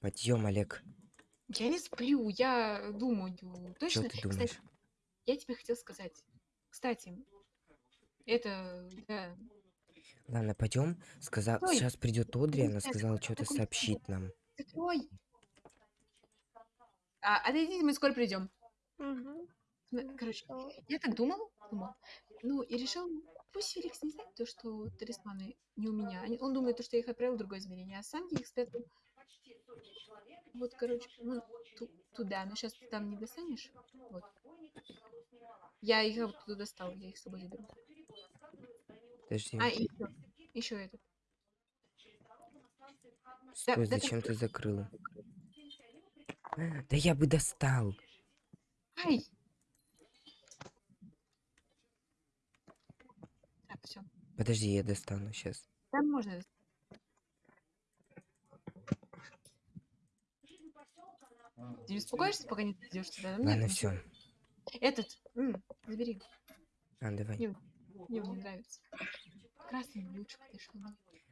Подъем, Олег. Я не сплю, я думаю. Что Точно? ты Кстати, думаешь? я тебе хотел сказать. Кстати, это, да. Ладно, пойдем. Сказал, сейчас придет Одри, она сказала что-то сообщить нам. Закрой. А, отойдите, мы скоро придем. Ну, Короче, Что? я так думал, думал. Ну, и решил, пусть Феликс не знает то, что талисманы не у меня. Он думает, то, что я их отправил в другое измерение, а сам я их спрятал. Вот, короче, ну, ту- туда. Но сейчас ты там не достанешь. Вот. Я их оттуда достал, я их с собой заберу. Подожди. А, еще, еще этот. Стой, да зачем ты закрыл? Да я бы достал. Ай! Так, все. Подожди, я достану сейчас. Там можно. дос- Ты не успокоишься, пока не идешь сюда? Нет, Ладно, ну, все. Этот, м, забери. А, давай. Мне, мне он не нравится. Красный лучше подошел.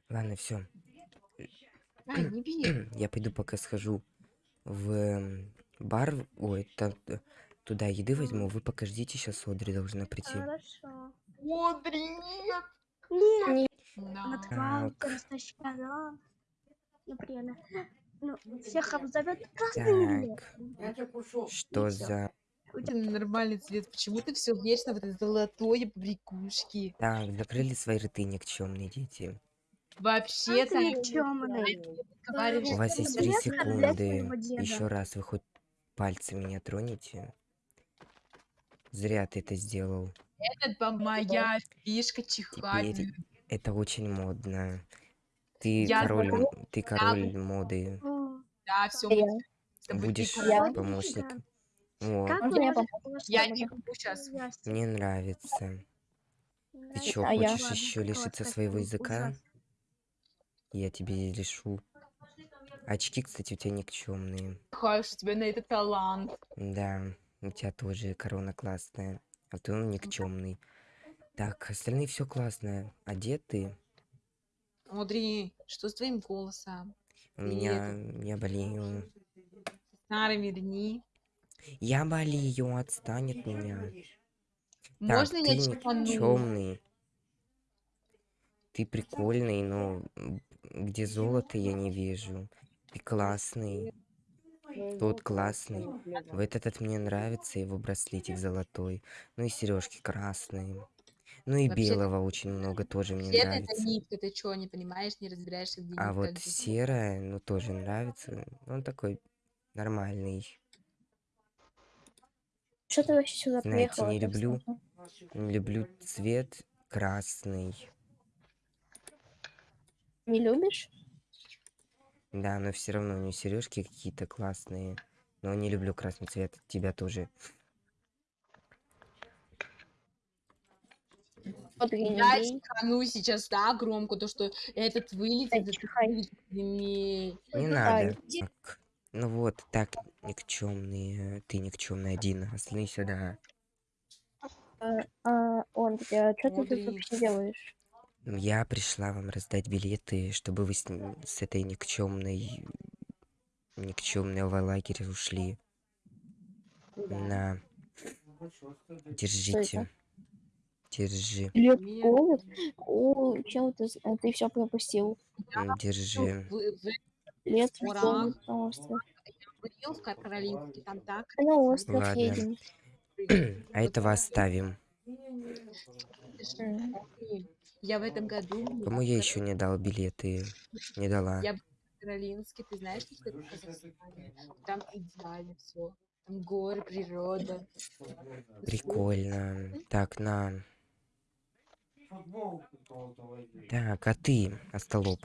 Ладно, все. Ай, не бей. Я пойду пока схожу в эм, бар. Ой, там, э, туда еды возьму. Вы пока ждите, сейчас Одри должна прийти. Хорошо. Одри, нет! Нет, Да. на тварь Так. растащила. Ну, приятно. Ну, всех обзовет Так, что всё. за... У тебя нормальный цвет. Почему ты все вечно в этой золотой побрякушке? Так, закрыли свои рты никчемные дети. Вообще-то, У вас есть три секунды. Еще раз вы хоть пальцем меня тронете. Зря ты это сделал. это ба- моя фишка чихать. Теперь это очень модно. Ты Я король, ты король моды. Да, все, Я. Будешь Я- помощником. О, Как Можно я я? Я не могу сейчас. мне нравится. Ты чё, А я- хочешь еще лишиться своего языка? Я тебе решу. Очки, кстати, у тебя никчемные. Хаш, у тебя на это талант. Да, у тебя тоже корона классная. А ты он никчемный. Так, остальные все классное. Одеты. Одри, что с твоим голосом? У меня... Я болею. Старыми дни. Я болею, отстань от меня. Можно так, я ты чихану? никчемный. Ты прикольный, но где золото я не вижу. Ты классный. Тот классный. В этот от мне нравится его браслетик золотой. Ну и сережки красные. Ну и Вообще-то- белого очень много тоже мне Вообще-то это нравится. нитка, ты что, не понимаешь, не разбираешься в А вот серая, ну тоже нравится. Он такой нормальный. Что ты вообще сюда Знаете, приехала? не люблю. Люблю цвет красный. Не любишь? Да, но все равно у него сережки какие-то классные. Но не люблю красный цвет. Тебя тоже. Вот и не Я чихану сейчас так громко, то что этот вылетит, Ай, этот вылетит. Не надо. Ну вот, так, никчемный. Ты никчемный один. Остальные сюда. А, он, что ты тут вообще делаешь? Я пришла вам раздать билеты, чтобы вы с этой никчемной никчемного лагеря ушли. На. Держите. Держи. Лет голод? О, чел, ты, а ты все пропустил. Держи. Лет голод на остров. в Кар- Каролинске, там так. На остров Ладно. едем. А этого оставим. Я в этом году Кому я еще не дал билеты? Не дала. Я- в Каролинске, ты знаешь, что это в Казахстане? Там идеально все. Там горы, природа. Прикольно. Так, на. Так, а ты, остолоп?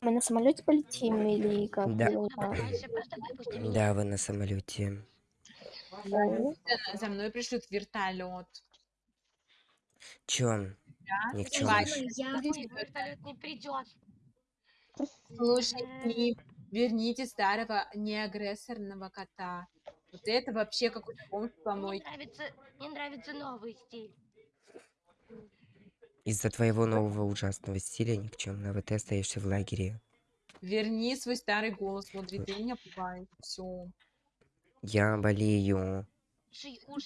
Мы на самолете полетим или как? Да. Как? Да, вы на самолете. За- мной пришлют вертолет. Чё? Да? Слушай, Я вертолет не придет. Слушай, Клип, верните старого неагрессорного кота. Вот это вообще какой-то комп Мне помойки. нравится, мне нравится новый стиль. Из-за твоего нового ужасного стиля никчемного ты остаешься в лагере. Верни свой старый голос, смотри, ты меня пугаешь. Все. Я болею.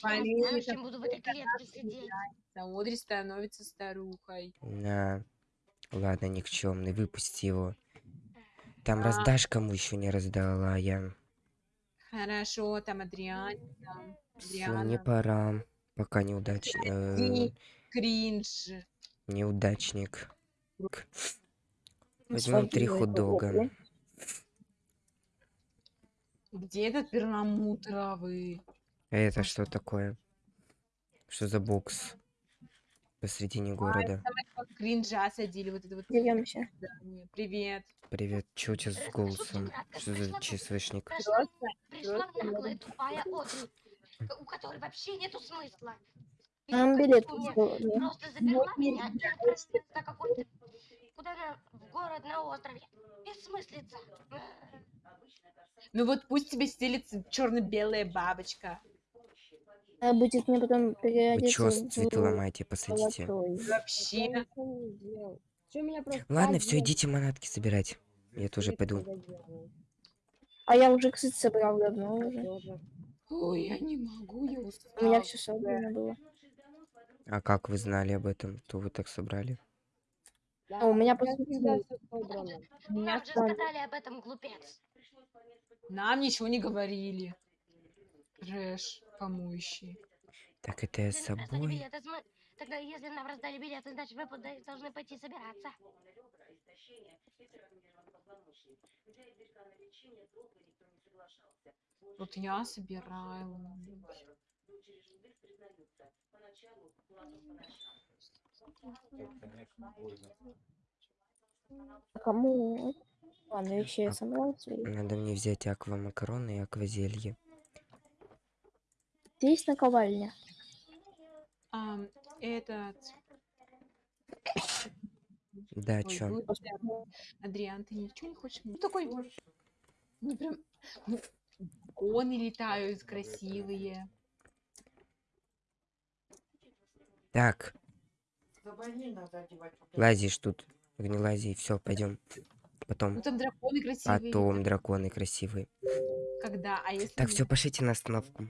Болеет, я знаю, чем буду в этой клетке сидеть. Одри становится старухой. На. Ладно, никчемный, выпусти его. Там А. раздашь, кому еще не раздала, я. Хорошо, там Адриан, там Все, мне Адриана. пора. Пока неудачник. Ты кринж. неудачник. Ну, Возьмем три Свадьбу хот-дога. Где этот перламутровый? А это что такое? Что за бокс? Посредине города. Кринжа садили вот это вот Дерёмся. Привет. Привет, чё у тебя с голосом? Что за ЧСВшник? Пришла, наглая тупая Одри, к- у которой вообще нету смысла. Нам билет. Просто заперла меня и отправилась на какой-то... Куда-то в город на острове. Бессмыслица. Ну вот пусть тебе стелится черно-белая бабочка. А будет мне потом Вы переодеться чё с в цветы ломаете, посадите? Вообще. Ладно, все, идите манатки собирать. Я тоже пойду. А я уже, кстати, собрал давно уже. Ой, я не могу, я У меня устала. все собрано было. А как вы знали об этом? То вы так собрали? А у меня просто... Меня Нам же сказали об этом, глупец. Нам ничего не говорили. Трэш помоющий. Так это я с собой. Тогда если нам раздали билеты, значит вы должны пойти собираться. Вот я собираю. Кому? Ладно, вещи я. Надо мне взять аквамакароны и аквазелье. Здесь наковальня. А, этот... Да, Ой, чё? ну. Адриан, ты ничего не хочешь? Ну такой... Ну прям... Ну, коны летают красивые. Так, лазишь тут. Не лази, все, пойдем. Ну Потом, там драконы красивые. потом драконы красивые. Когда? А если Так, все, пошлите на остановку.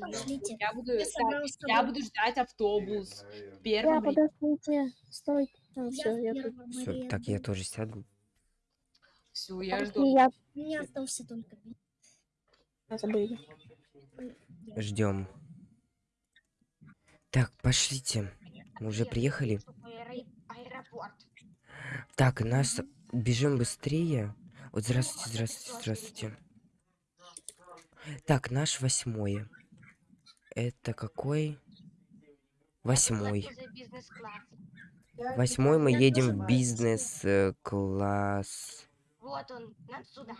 Пошлите. Я буду, Я я буду ждать автобус. В Я подождите. Стой. Ну, все, я тут. Всё, так, я тоже сяду. Все, я жду. Я У меня остался только забыли. Ждем. Так, пошлите. Мы уже приехали. Так, нас бежим быстрее. Вот здравствуйте, здравствуйте, здравствуйте. Так, наш восьмой. Это какой? Восьмой. Восьмой мы едем в бизнес-класс. Вот он, нам сюда.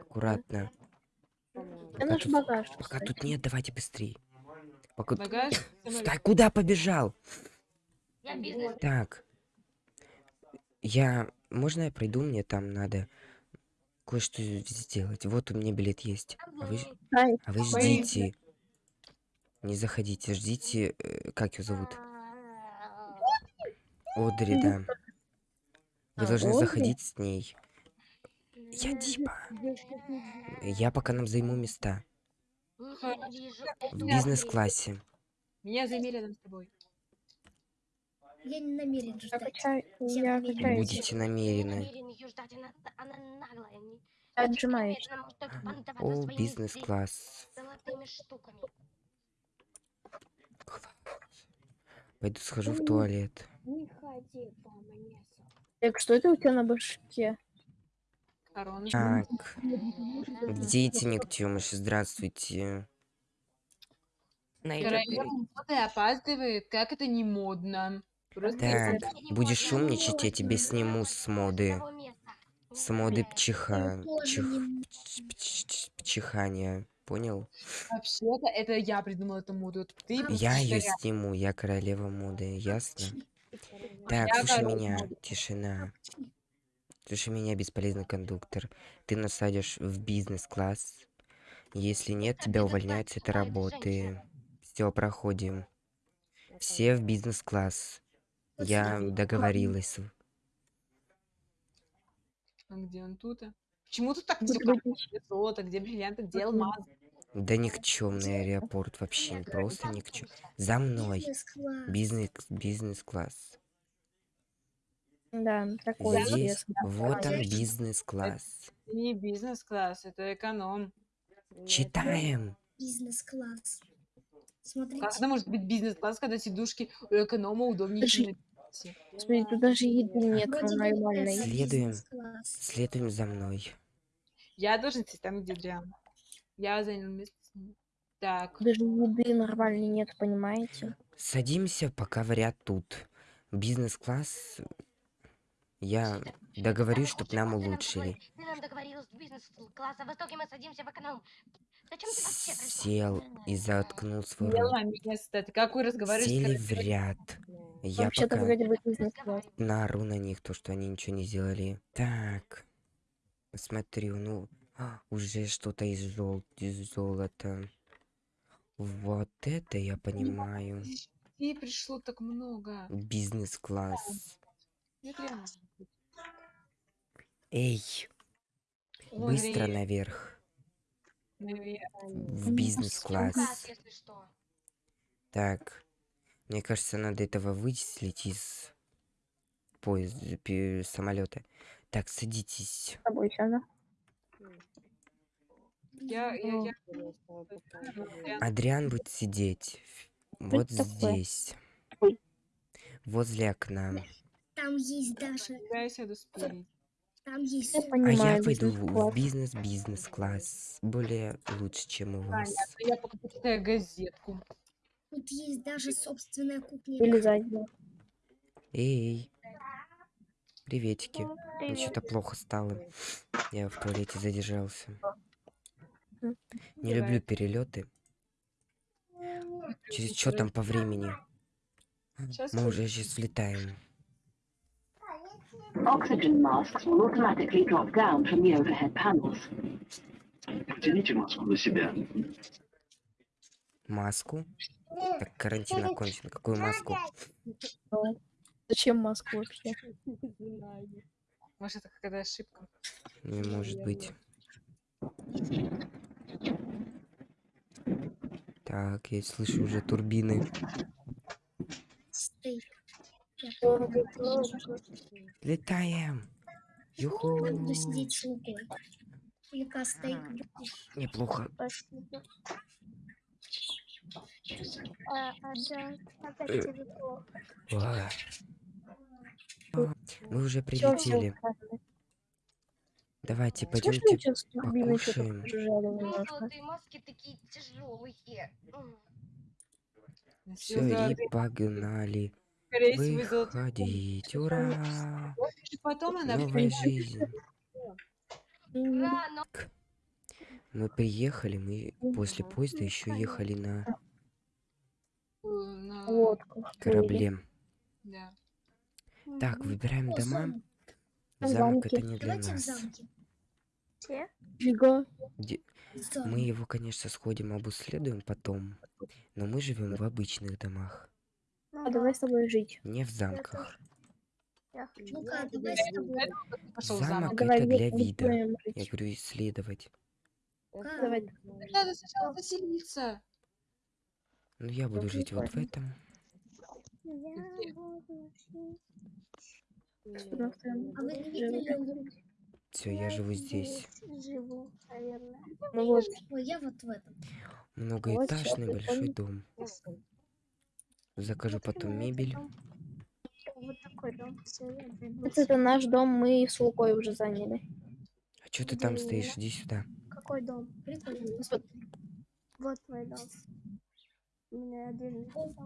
Аккуратно. Пока тут, багаж. пока кстати. тут нет, давайте быстрее. Пока... Багаж. Стой, куда побежал? Я бизнес. Так. Я... Можно я пройду? Мне там надо кое-что сделать. Вот у меня билет есть. А вы, а вы ждите. Не заходите, ждите. э, Как ее зовут? Одри, да. Вы А, должны заходить с ней. Я типа. Я пока нам займу места. В бизнес-классе. Меня займи рядом с тобой. Я не намерен ждать. Всем я качаюсь. Будете намерены. намерен ее ждать, Пойду схожу в туалет. Не ходи по мне. Так, что это у тебя на башке? Так, где эти никтемыши? Здравствуйте. Королева опаздывает, как это не модно. Просто Так, будешь могу, умничать, я тебе сниму с моды. С моды пчиха... тоже чих- не пч- пч- пч- Пчихания. Понял? вообще-то это я придумала эту моду. Ты Я ее сниму, я королева моды, ясно? Так, Я слушай королева меня, тишина. Слушай меня, бесполезный кондуктор. Ты насадишь в бизнес-класс. Если нет, тебя увольняют с этой работы. Все, проходим. Все в бизнес-класс. Я договорилась. А где он тут? а? Почему тут так все выпить. Где золото, где бриллианты, где алмазы? Да никчемный аэропорт вообще, Нет, просто никчем. За мной. Бизнес, бизнес-класс. Да, такой Здесь, вот он, бизнес-класс. Это не бизнес-класс, это эконом. Читаем. Бизнес-класс. Как Смотрите. это может быть бизнес-класс, когда сидушки у эконома удобнее, чем? Смотри, тут даже еды нет нормальной. Следуем. Следуем за мной. Я должен сесть там, где Дриан. Я занял место с ним. Так, Даже еды нормальной нет, понимаете? Садимся пока в ряд тут. Бизнес-класс. Я договорюсь, чтоб Почему нам улучшили. договор- Ты нам договорил с бизнес-класса, в итоге мы садимся в эконом. Зачем ты вообще пришла? Сел и заткнул свой рот. на место. Ты какой разговариваешь Сели в ряд. Я Вообще-то пока вроде бы бизнес-класс. наору на них, то, что они ничего не сделали. Так. Смотрю, ну, уже что-то из, жел... из золота. Вот это я понимаю. И пришло так много. Бизнес-класс. Реально. Эй, Вон быстро Ри- наверх. В бизнес-класс. Так. Мне кажется, надо этого вычислить из поезда, самолета. Так, садитесь. С тобой сяду. Я, я, я... Адриан будет сидеть вот такое? здесь. Возле окна. Там есть даже, Я сяду спереди. там есть Я А я пойду в- в бизнес-класс. бизнес-бизнес-класс. Более лучше, чем у вас. Понятно, я пока почитаю газетку. Тут есть даже собственная кухня. Или. Эй. Приветики. Мне что-то плохо стало. Я в туалете задержался. Не люблю перелеты. Через что там по времени? Сейчас Мы уже сейчас влетаем. Oxygen masks will automatically drop down from the overhead panels. Потяните маску на себя. Маску? Так карантин окончен. Какую маску? Зачем маску вообще? Может, это какая-то ошибка. Не может быть. Так, я слышу уже турбины. Летаем! Юху! буду сидеть? Неплохо. Э. А. Мы уже прилетели. Давайте, пойдемте. турбиной что-то покушаем. Ну, маски такие тяжелые. Все, и погнали. Выходить. Ура! И потом она Новая жизнь. Мы приехали, мы после поезда еще ехали на. Лодку. корабле. Да. Так, выбираем дома. замок. Это не для нас. Де- Замок. Мы его, конечно, сходим, обследуем потом. Но мы живем в обычных домах, А давай с тобой жить. не в замках. Ну-ка, давай с тобой. Пошел Замок замок. это Давай для вида. Я жить. говорю, исследовать. Как? Давай. Надо сначала заселиться. Ну, я буду Ну, жить вот в этом. Сюда встаем. А вы не видели? Все, я живу здесь. Ну вот, Ой, я вот в этом. Многоэтажный всё, большой дом. Закажу потом мебель. вот это наш дом, мы с Лукой уже заняли. А что ты там стоишь? Иди сюда. Какой дом? Прикольно. Вот Вот мой дом. У меня отдельный дом.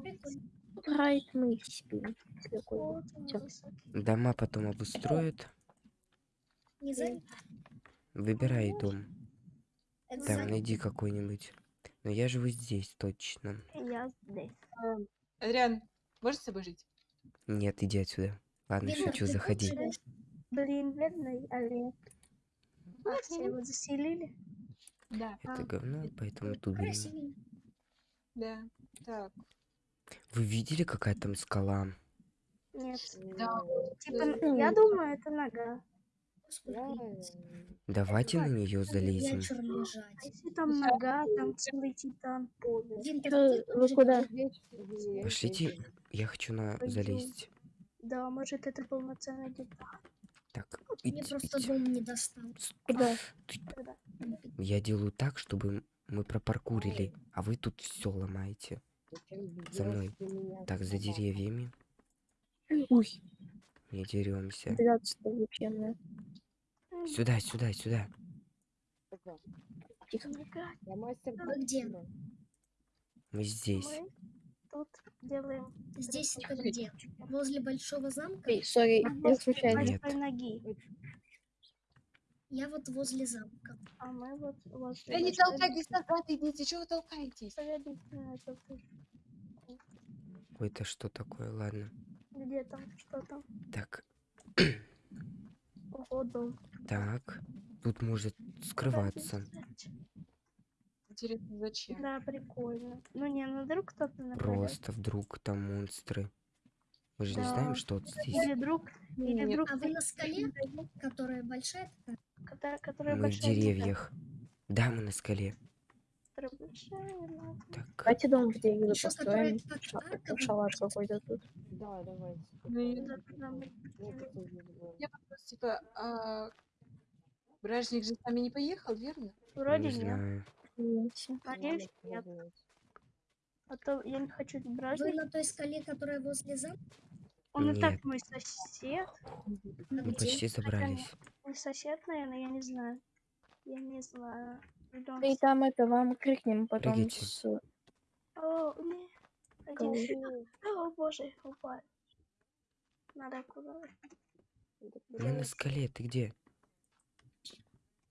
Райт мы спим. Такой. Вот. Дома потом обустроят. Не занят? Выбирай дом. Это Там занят. найди какой-нибудь. Но я живу здесь точно. Я здесь. Адриан, можешь с собой жить? Нет, иди отсюда. Ладно, Лена, шучу, заходи. Блин, бедный олень. А все его заселили? Да. Это говно, поэтому тут. Красивенько. Да. Так. Вы видели, какая там скала? Нет. Да, Типа, я думаю, это нога. Давайте на нее залезем. А если там нога, там целый титан. Вы куда? Пошлите, я хочу на залезть. Да, может, это полноценный титан. Так, Мне идите, просто дом не достал. Куда? Тогда. Я делаю так, чтобы мы пропаркурили, а вы тут все ломаете. За мной. Так, за деревьями Ой, не деремся. 12 вообще, Сюда, сюда, сюда. тихо. Вы где? Мы здесь. Мы тут делаем Здесь это где? Возле большого замка? Эй, сори, я случайно. Нет. ноги. Я вот возле замка. А мы вот возле Да не толкайтесь назад, идите, чего вы толкаетесь? Ой, это что такое? Ладно. Где там? Что там? Так, Ого, дом. так. Тут может скрываться. Интересно, зачем? Да, прикольно. Ну не, ну вдруг кто-то нападет. Просто вдруг там монстры. Мы же не Да. знаем, что вот здесь. Или друг, или Нет. друг, А вы на скале, которая большая которая, которая Мы в большая титан, деревьях. Да, мы на скале. Ну, Так, Давайте дом в деревья Ещё построим. как Ша- арка Шалаш какой-то тут. Ну, и- да, да, мы- Я вопрос, типа, а... Бражник же с нами не поехал, верно? Вроде не нет. знаю. Видите? Надеюсь, нет. А то я не хочу Вы бражник. на той скале, которая возле замка? Он и так Нет. мой сосед. А Мы где? почти забрались. Мой сосед, наверное, я не знаю. Я не знаю. Идём И там это вам крикнем потом Прыгайте. с... О, не. Один. О, боже, упал. Надо куда? Мы на скале, ты где?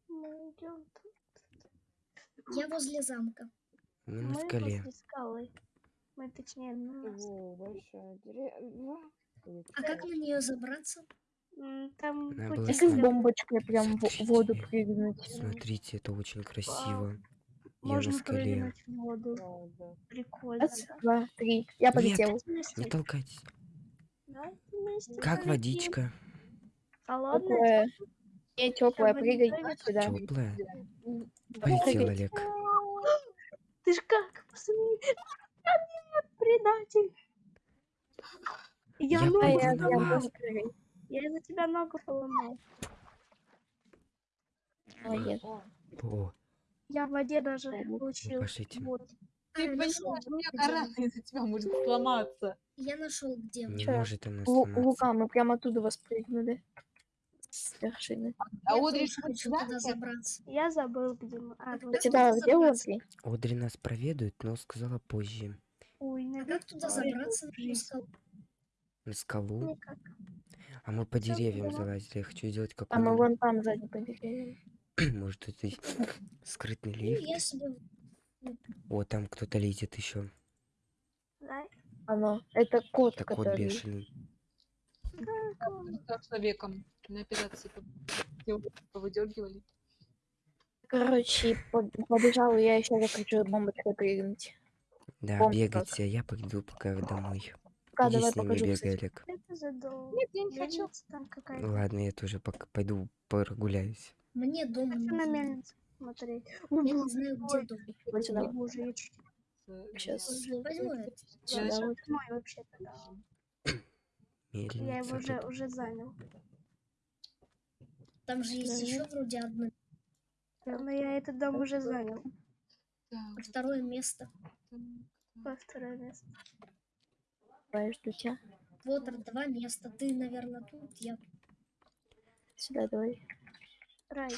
Мы идем. Я возле замка. Мы на Мы скале. возле скалы. Мы точнее на нас. А как на нее забраться? Там Надо Если с бомбочкой прям в в воду Смотрите. прыгнуть. Смотрите, это очень красиво. Я можно на скале. прыгнуть в воду. Прикольно. Раз, два, три. Я полетел. Вместе. Не толкайтесь. Да, Как полетим. водичка? Холодная? Теплая. Не теплая, прыгай сюда. Теплая. Полетел. Олег. Ты ж как? Посмотри. А, нет, предатель. Я, Я А я, прыгну я на Я из-за тебя ногу поломал. Молодец. О, Я в воде даже Ну, получил. пошлите. Вот. Ты А, понимаешь, нашел, у меня из-за тебя может сломаться. Я нашел, где не Всё. может она сломаться. Лука, мы прямо оттуда воспрыгнули. С вершины. А Одри хочу туда забраться. Я забыл, где мы. А, А тебя где? Одри? Одри нас проведает, но сказала позже. Ой, А наверное, как туда забраться на скалу? Никак. А мы по деревьям залазили. Я хочу сделать А мы вон там сзади побегаем. Может, это скрытный Ну, лифт? себе... О, там кто-то лезет еще. Оно. Это кот, Это кот который... бешеный. Как человеком на операции по- повыдергивали. Короче, по- побежал, я еще хочу бомбочкой прыгнуть. Да, бегайте, а я пойду пока домой. Да, Иди давай с покажу, бегай. Олег. Это задол. Нет, я не хочу. Там какая-то. Ладно, я тоже пока пойду прогуляюсь. Мне дом Хочу на мельницу смотреть. Я не знаю, где дом. Вот сюда. Боже, я чуть Щас. Возьму Я вообще-то. Я его уже, уже занял. Там же есть еще вроде одно. Но я этот дом уже занял. Второе место. второе место. Давай, жду тебя. Вот два места. Ты, наверное, тут, я. Сюда давай. Рай.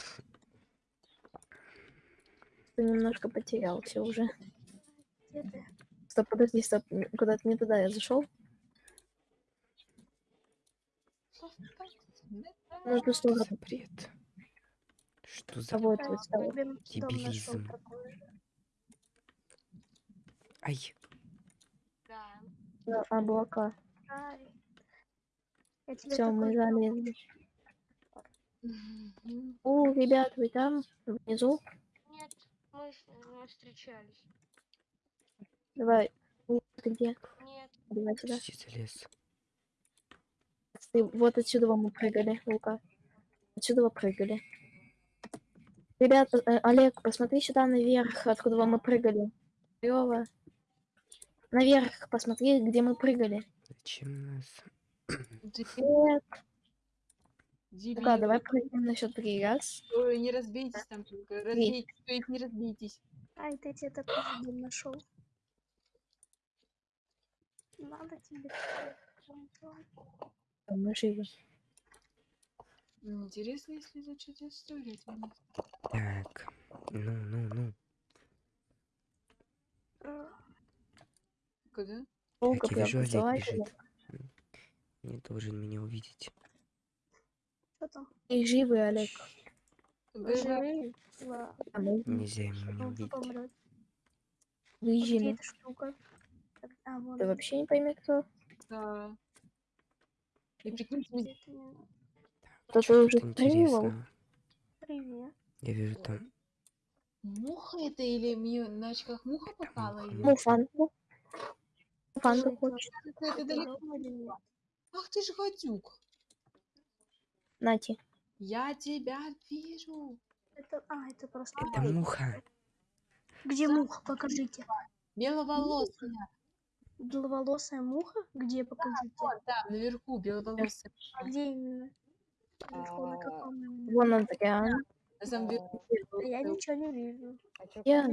Ты немножко потерялся уже. Где ты? Стоп, подожди, стоп. Куда-то не туда я зашел. Ту сторону. За бред. Что за... А вот, Рай, вот Дебилизм. Ай. На облака. Все, мы залезли. О, ребят, вы там? Внизу? Нет, мы, мы встречались. Давай. Ты где? Нет, Давай сюда. залез. Ты- Вот отсюда мы прыгали, Лука. Отсюда вы прыгали. Ребята, э, Олег, посмотри сюда наверх, откуда мы прыгали. Лёва. Наверх, посмотри, где мы прыгали. Зачем нас? Нет. Дебил. Лука, давай прыгнем на счет три. Раз. Ой, не разбейтесь там только. Разбейтесь, то есть не разбейтесь. Ай, ты где-то тоже дом нашел. Надо тебе. А Мы живы. Интересно, если изучить историю. это мне. Так. Ну, ну, ну. Куда? Лука, я вижу, Олег бежит. Не должен меня увидеть. Что там? И живы, Олег. Живые? Ла- А Нельзя ему меня увидеть. вон. Ты вообще не пойми, кто. Да. И прикиньте, Кто-то уже интересного? Привет. Я вижу там Муха это или мне на очках муха попала? муха, далеко. Или нет? Ах ты же гадюк. Нати. Я тебя вижу. Это, а, это просто Это муха. Где муха? Покажите. Беловолосая. Беловолосая муха? Где? Покажите. Вот там, наверху, беловолосая. А где именно? Наверху, на каком именно? Вон Андриан. На самом деле, Я ничего не вижу. Я...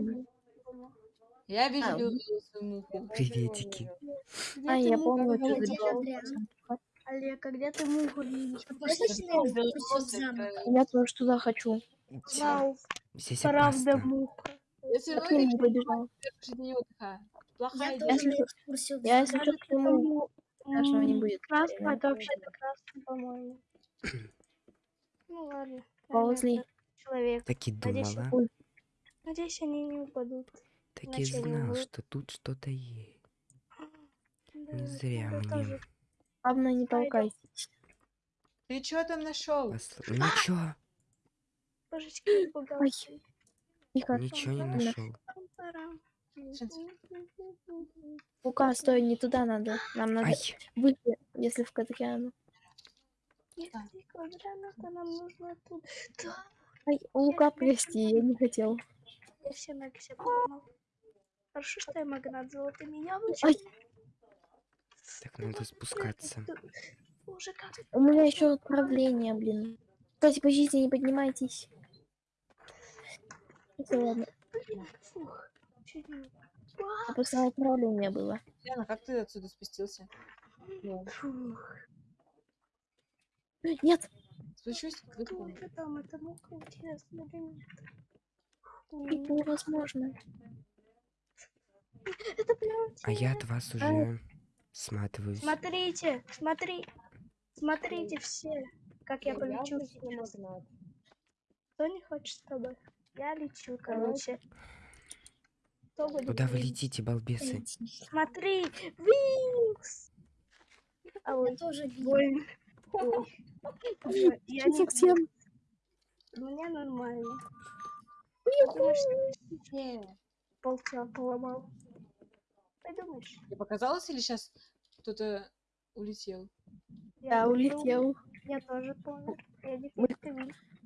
Я вижу А. беловолосую муху. Приветики. А, я помню, что? Олег, а где ты муху видишь? Я тоже туда хочу. Вау, Здесь правда муха. Я все равно не побежал. Плохая Я Если- экскурсию Я, если что, к нему страшного не будет. Красный, это вообще-то красный, по-моему. Ну ладно. Ползли. Человек. Так и думала. Надеюсь, они не упадут. Так и иначе знал, что тут что-то есть. Не зря мне. Главное, не толкайтесь. Ты что там нашел? Посл- Ничего, Божечки. Тихо. ничего не Ладно. нашел. Лука, стой, не туда надо. Нам надо Ай, выйти, если в Кадриану. Если квадрант, то нам нужно тут. Да, Ай, Лука, прости, я не хотел. я все ноги все поломал. Хорошо, что я магнат Ай, яблочками. так надо спускаться. Боже, как у меня еще отправление, блин. Кстати, по жизни не поднимайтесь. Хотя ладно, Фух, чуть не а просто отправление было. Яна, как ты отсюда спустился? Фух. Нет, Спущусь, Кто выпрыгну. это там? Это мука интересно или нет? это невозможно. Это прям А я от вас уже сматываюсь. Смотрите, смотри, смотрите все, как я полечу сейчас. Кто не хочет с тобой? Я лечу, короче. Куда вы летите, балбесы? Смотри, Винкс! А ой, тоже больно. Я не совсем. Мне нормально. Думаешь, что я поломал? Подумаешь, Тебе показалось или сейчас кто-то улетел? Я улетел. Я тоже помню. Я не Мы- ты.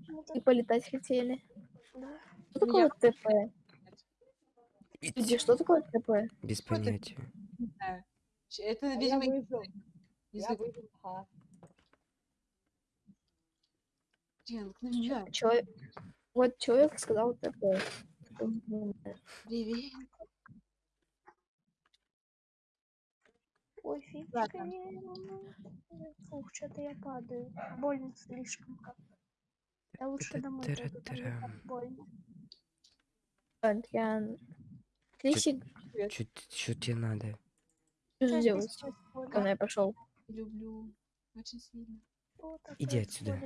Ну, И полетать хотели. да. Что Ну, я- такое ТП? Люди, что такое ТП? Без Что ты- понятия. Ч- Это, видимо, язык. Дин, ну не знаю. Человек... Вот человек сказал ТП. Привет. Ой, Ладно. не... Фух, что-то я падаю. Больно слишком как. Я лучше домой пойду, там больно. Крисик, Что тебе надо? что сделать? Когда я пошел. Люблю. Очень сильно. Иди отсюда.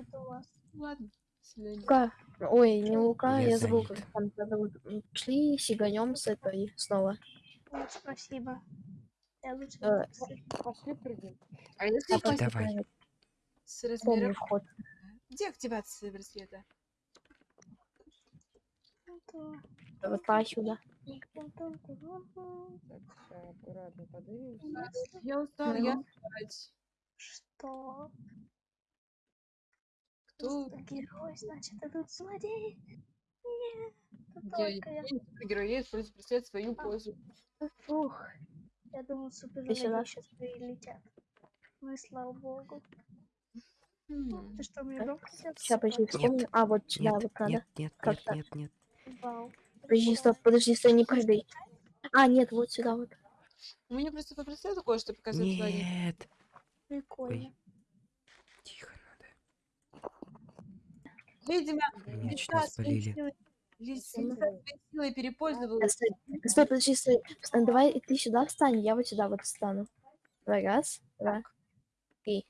Ладно. Лука. Ой, не Лука, Я я, забыл, как там зовут. Пошли сиганем с этой снова. Ой, спасибо. Я лучше Э, А если А упасть давай. давай. с Помню размером... вход. Где активация браслета? Вот сюда. Я устал, я Ну. спать. Что? Кто? Герой, значит, идут злодеи. Нет, это Я, только я. герой, я просто представляю свою пользу. Фух. Я думал, супер сейчас прилетят. Ну и слава богу. Хм. Ты что, мне громко сейчас? Сейчас, подожди, вспомню. А, вот сюда Нет, вот надо. нет, нет, нет, нет. Вау. Подожди, стоп, подожди, стой, не прыгай. А, нет, вот сюда вот. У меня просто попросил такое, что творение. Нет. Прикольно. Тихо надо. Видимо, Меня чуть не спалили. Силой- своей силой перепользовалась. Стой, стой, подожди, стой. Давай ты сюда встань, я вот сюда вот встану. Давай, раз, два, три.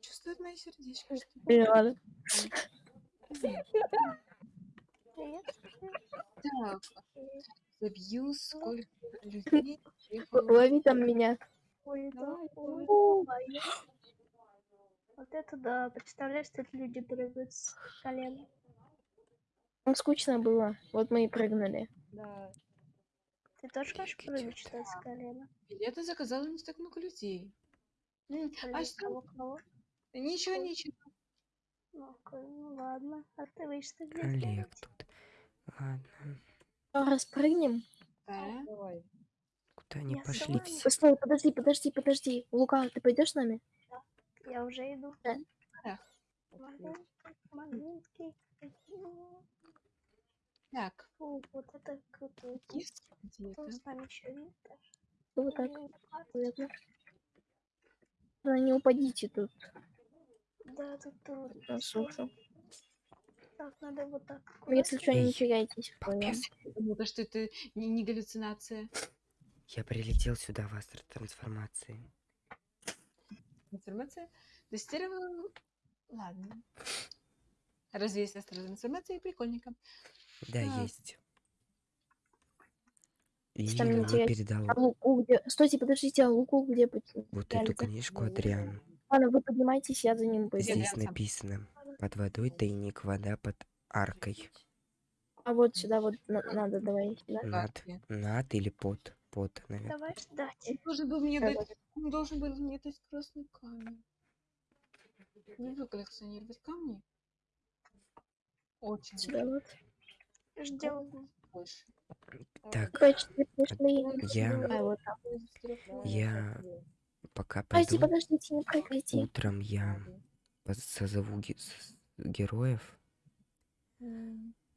Чувствует мое сердечко, что ладно. Привет. так. Забью, сколько людей. Лови там меня. Ой, да. Ой. Вот это да. Представляешь, тут люди прыгают с колена. Нам скучно было. Вот мы и прыгнули. Ты тоже хочешь Прыгайте прыгать что с колена? Билеты заказала не так много людей. М, А что? кого, кого? Ничего, ничего. Ну, ну ладно. А ты вы что здесь Олег делаете? тут. Ладно. Что, распрыгнем? Да. Куда они Я пошли все? Стой, подожди, подожди, подожди. Лука, ты пойдешь с нами? Я уже иду. Да. Да. Маленький, маленький. Так, Фу, вот это круто. есть где-то. С нами еще нет? Вот так. Наверное. Да, не упадите тут Да, тут трудно. на сушу. Так, надо вот так. Ну, Если что, не теряйтесь. Потому что это не, не галлюцинация. Я прилетел сюда в астротрансформации. Информация тестировала. Ладно. Разве есть астротрансформация? Прикольненько. Да, Так. есть. И не мне теряйте. передал А Луку где? Стойте, подождите, а Луку где? вот эту книжку Адриан. Ладно, вы поднимайтесь, я за ним пойду. Здесь. Написано под водой тайник, вода под аркой. А вот сюда вот на- надо, давай сюда. Над, над или под, под, наверное. Давай ждать. Он должен был мне Давай. дать, он должен был мне дать красный камень. Не коллекционировать камни. Очень Сюда вот. Ждем. больше. Так, я, Давай вот так. я пока Подожди, пойду. подождите, не прыгайте. Утром я созову ге- героев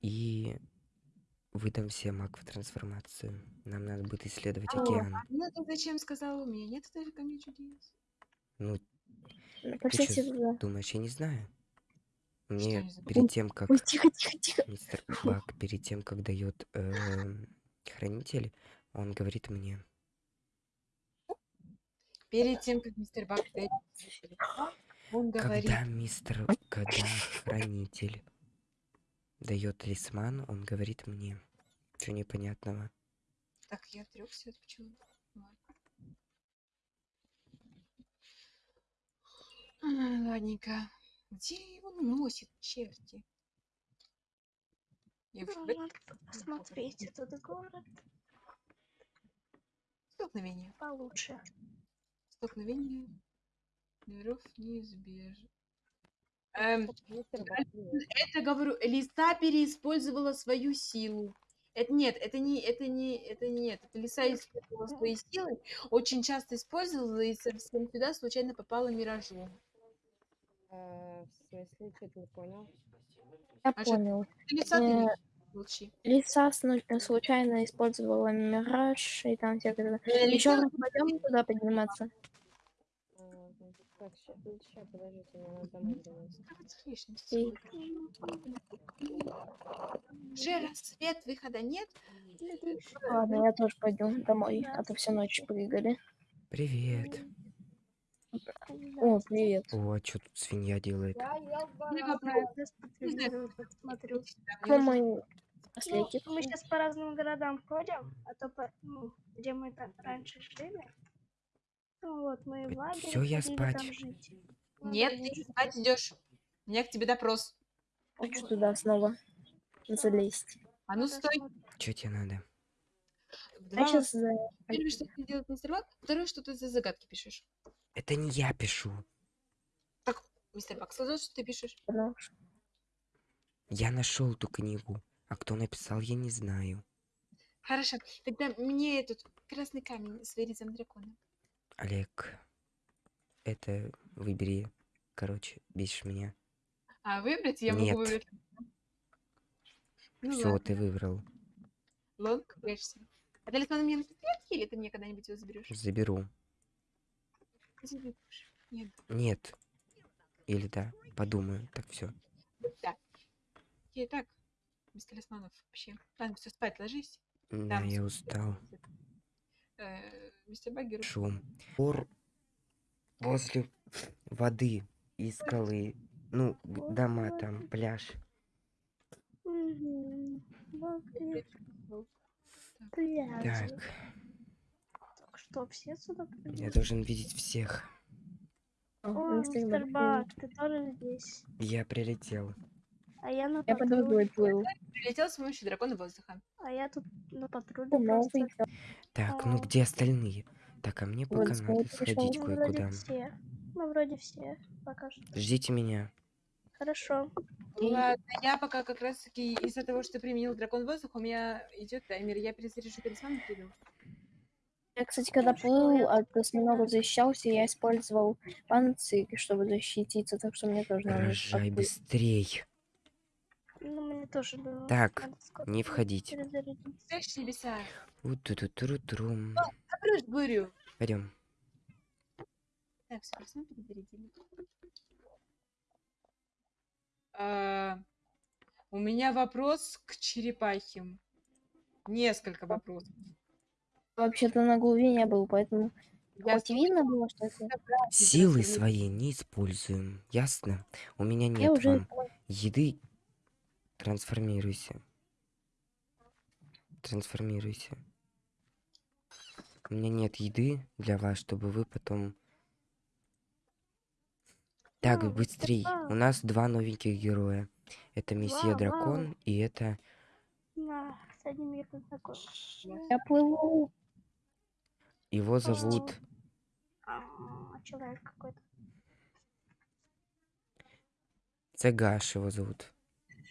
и выдам всем акву трансформацию. Нам надо будет исследовать О. океан. Ну ты зачем сказала? У меня нет даже камней чудес. Ну, туда. думаешь, я не знаю? Не Мне перед тем, как Ой, тихо, тихо, тихо. мистер Бак, перед тем, как дает эм, хранитель, он говорит мне, Перед тем, как мистер Бак дает он говорит, когда мистер, когда хранитель дает талисман, он говорит мне, что непонятного. так, я отрекся от пчел. Ладненько. Где его носит, черти? Я Надо посмотреть этот город столкновение. получше. Столкновение миров неизбежно. Эм, это говорю, Лиса переиспользовала свою силу. Это нет, это не, это не, это не нет. Это Лиса использовала свои силы, очень часто использовала и совсем сюда случайно попала миражом. Э, в смысле, что-то не понял. Я А понял. Лиса, ты Э, не молчи. Лиса сну- э, случайно использовала мираж и там всякое. Э, Еще раз пойдем туда подниматься. А, Так, сейчас, подождите, мне надо домой. Уже рассвет, выхода нет. Ладно, я тоже пойду домой, а то всю ночь прыгали. Привет. О, привет. О, а что тут свинья делает? Посмотрю. Кто мы? Последний. Ну, мы сейчас по разным городам ходим, а то по, ну, где мы там раньше жили. Ну вот, мы в лагере Всё, я спать. Нет, ты спать идешь. У меня к тебе допрос. Хочу туда снова залезть. А ну стой. Что тебе надо? Два Я сейчас Первое, что ты делаешь мистер Бак, второе, что ты за загадки пишешь. Это не я пишу. Мистер Бак, слышишь, что ты пишешь? Я нашел ту книгу. А кто написал, я не знаю. Хорошо, тогда мне этот красный камень с вырезом дракона. Олег, это выбери. Короче, бесишь меня. А выбрать я Нет. могу выбрать. Ну Все, ладно. ты выбрал. Лонг, прячься. А талисман мне на или ты мне когда-нибудь его заберешь? Заберу. Нет. Нет. Или да. Подумаю. Так все. Да. Окей, так. Без талисманов вообще. Ладно, все, спать ложись. Да, я устал. Э, мистер Баггер. Шум. Пор возле воды и скалы. Ну, дома там, пляж. И. Так что, все сюда я придут? должен видеть всех. О, мистер Бак, ты тоже здесь. Я прилетел. А я на Я под патруле. водой плыл. Прилетел с помощью дракона воздуха. А я тут на патруле просто. Так, ну А. где остальные? Так, а мне Вот пока надо сходить Ну, кое-куда. вроде все. Ну, вроде все. Пока что. Ждите меня. Хорошо. Ладно, я пока как раз таки из-за того, что применил дракон воздуха, у меня идет таймер. Я перезаряжу талисман и приду. Я, кстати, когда плыл, от осьминога защищался, я использовал панцирь, чтобы защититься, так что мне тоже надо Рожай быстрей. Ну, мне тоже было. Так, надо не входить. перезарядить. Спрячь небеса. У-ту-ту-тру-трум. Обрыж бурю. Пойдем. Так, все, перезарядили. А, у меня вопрос к черепахе. Несколько вопросов. Вообще-то на глубине не был, поэтому Я хоть видно было, что это... Силы свои не используем. Ясно? У меня Я нет уже вам еды. Трансформируйся. Трансформируйся. У меня нет еды для вас, чтобы вы потом... Так, быстрей. У нас два новеньких героя. Это месье Дракон и это... Я плыву. Его зовут... А, человек какой-то. Цегаш его зовут.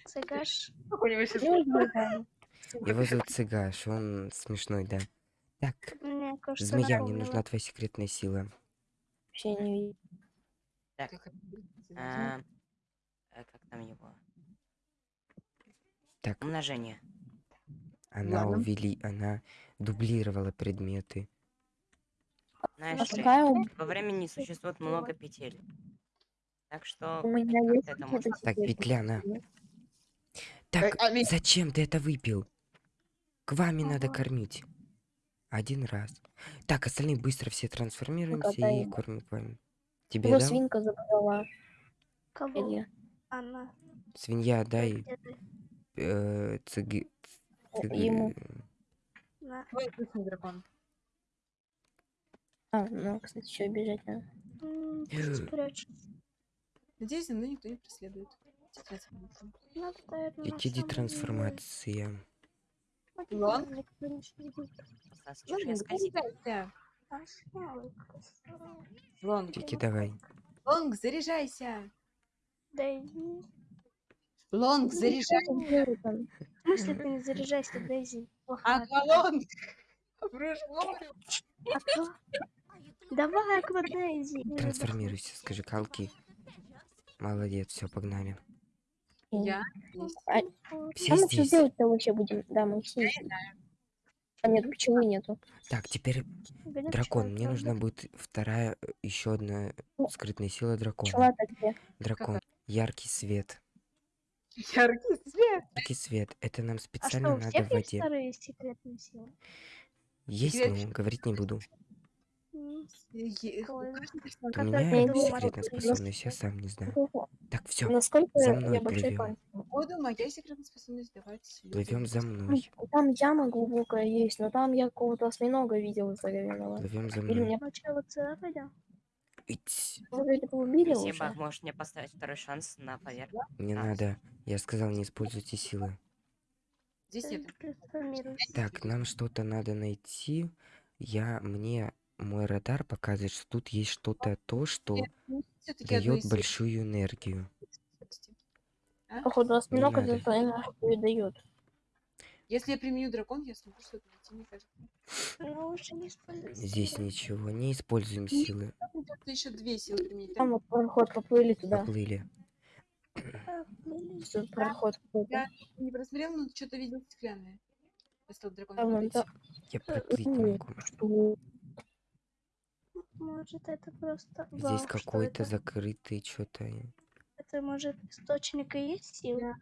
Цыгаш. Знаю. Его зовут Цегаш. Он смешной, да. Так, Мне кажется, змея, мне нужна твоя секретная сила. Вообще не видно. Так, а, э, как там его? Так, Умножение. она Ладно. увели... Она дублировала предметы. Знаешь А ли, во времени существует много петель. Так что у меня есть это можно? Так, секреты? петля, на. Так, а зачем ты это выпил? К вами надо Ага. кормить. Один раз. Так, остальные быстро все трансформируемся и дай. кормим к вами. Тебе Его дал? свинка забрала. Кого? Илья. Она. Свинья, дай Где ты? э, цыги... цыг- ему. Вкусный дракон. А, ну, кстати, еще бежать надо. М. Спрячься. Надеюсь, мной никто не преследует. Трансформация. Иди деле. Вот Лонг? А, Тики, давай. Лонг, заряжайся. Да иди. Лонг, Что заряжайся. В смысле ты не заряжайся, Дейзи? Ага, Лонг. Бурю. Аква. Давай. Не Трансформируйся, скажи калки. Молодец, все, погнали. Я? А, Все а мы что здесь. делать-то вообще будем? Да, мы все здесь. А нет, пчелы нету. Так, теперь Блин, дракон. Мне нужна будет вторая, еще одна Ну, скрытная сила дракона. Пчела-то где? Дракон. Яркий свет. Яркий свет. Яркий свет. Это нам А специально что, у надо в есть воде. Есть, Секрет- но говорить не буду. У меня это есть секретная способность, я сам не знаю. Так, все, Насколько за я мной большой плывем. панцирь? Походу, моя секретная способность давать люди. Плывем за мной. Там яма глубокая есть, но там я какого-то осьминога видел здоровенного. Плывем за Или мной. мне вот сюда пойдем? Ить. Спасибо, можешь мне поставить второй шанс на поверхность? Не А. надо. Я сказал, не используйте силы. Здесь нет. Трансформируйся. Так, нам что-то надо найти. Я, мне мой радар показывает, что тут есть что-то то, что дает большую энергию. А? Походу, Не надо. это энергию дает. Если я применю дракон, я смогу что-то найти, мне кажется. Ну. Здесь ничего, не используем силы. Придется еще две силы применить. Там вот проход поплыли туда. Поплыли. Тут проход какой-то. Я не просмотрел, но что-то видел стеклянное. Дракон. Вон смотрите. та- Я проплыть не могу. Может, это просто... Здесь Вау, какой-то закрытый что-то. Это, может, источник и есть сила?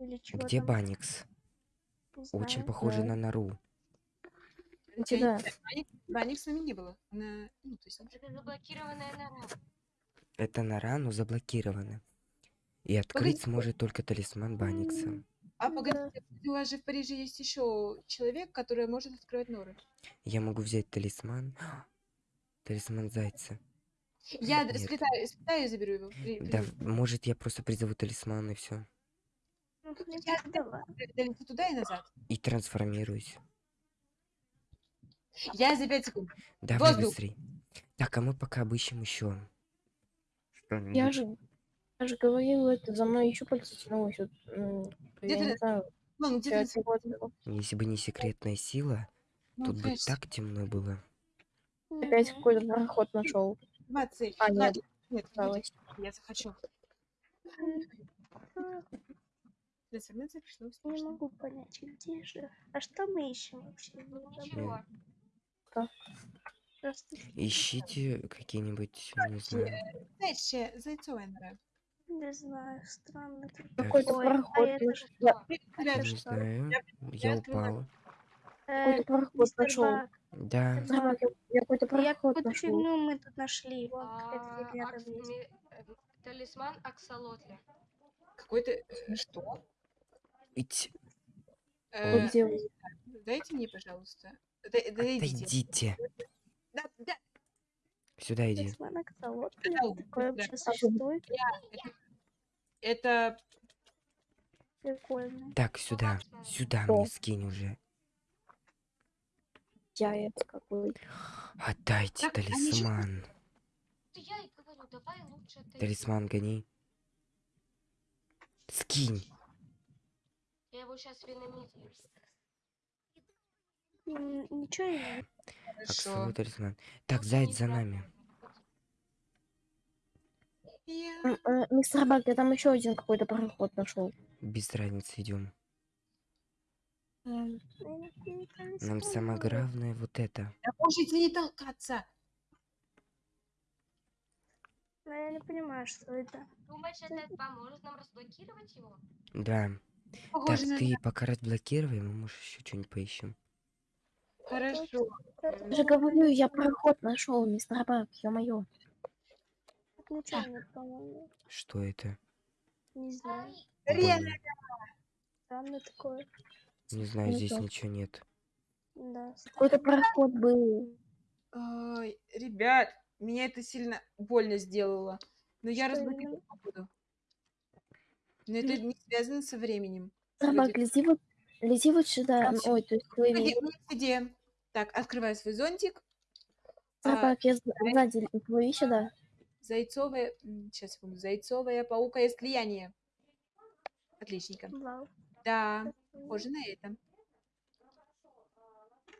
Или чего Где там? Баникс? Очень похоже Да. на нору. Хотя Да. Баник, Баник с нами не было. Она, ну, то есть, Это заблокированная нора. Это нора, но заблокирована. И открыть Погодите. сможет только талисман Баникса. А Да. погодите, у вас же в Париже есть еще человек, который может открывать норы. Я могу взять талисман. Талисман зайца. Я Нет. сплетаю, сплетаю и заберу его. При- Да, при- может, я просто призову талисман и все. Ну, Я туда и назад. И трансформируюсь. Я за 5 секунд. Давай Воздух. быстрей. Так, а мы пока обыщем еще. Я же, я же говорил, это за мной еще пальцы тянулось. Вот, Где ты? знаю, Вон, где ты? Если бы не секретная сила, Ну, тут бы так темно было. Опять какой-то проход нашел. 20. А, нет, нет, осталось. я захочу. Трансформация пришла Не могу понять, где же. А что мы ищем вообще? Ничего. Просто Ищите какие-нибудь, не знаю. Знаете, зайцовая нора. не знаю, странно. Какой-то Ой, а проход что? Ребят, Не знаю. Я я открываю. упал. Э, Какой-то проход нашел. Да. Да, я, я какой-то я проход какую-то нашел. фигню мы тут нашли. А, акс- э, Талисман Аксолотля. Какой-то... Что? Э, Вот где вы? Дайте мне, пожалуйста. Дойдите. Отойдите. Да, да. Сюда иди. Талисман Аксолотля? Да, Такое да. вообще существует? Это Прикольно. Так, сюда. Сюда Что? мне скинь уже. Я это какой. Отдайте Так, талисман. Говорю, давай лучше ты. Талисман гони. Скинь. Я его сейчас Ничего не хорошо. Аксовый талисман. Так, заяц за нами. Я- э, Мистер Баг, я там еще один какой-то проход нашел. Без разницы идем. Нам самое главное вот это. Да можете не толкаться. Ну, я не понимаю, что это. Думаешь, это поможет нам разблокировать его? Да. Так, Похоже на... ты пока разблокируй, мы, может, еще что-нибудь поищем. Хорошо. Это Я же говорю, я проход нашел, мистер Баг, ё-моё. Что это? Не знаю. Бонни. Странно такое. Не знаю, Не здесь то. ничего нет. Да. Какой-то проход был. Ой, ребят, меня это сильно больно сделало. Но я не буду. Но это не связано со временем. Вроде- лези вот, лези вот сюда. Всё. Ой, то есть плыви. Где-? Так, открываю свой зонтик. Мистер А, я сз- сзади плыви сюда. Зайцовая... Сейчас, секунду. Зайцовая паука слияние. Отличненько. Вау. Да, похоже на это.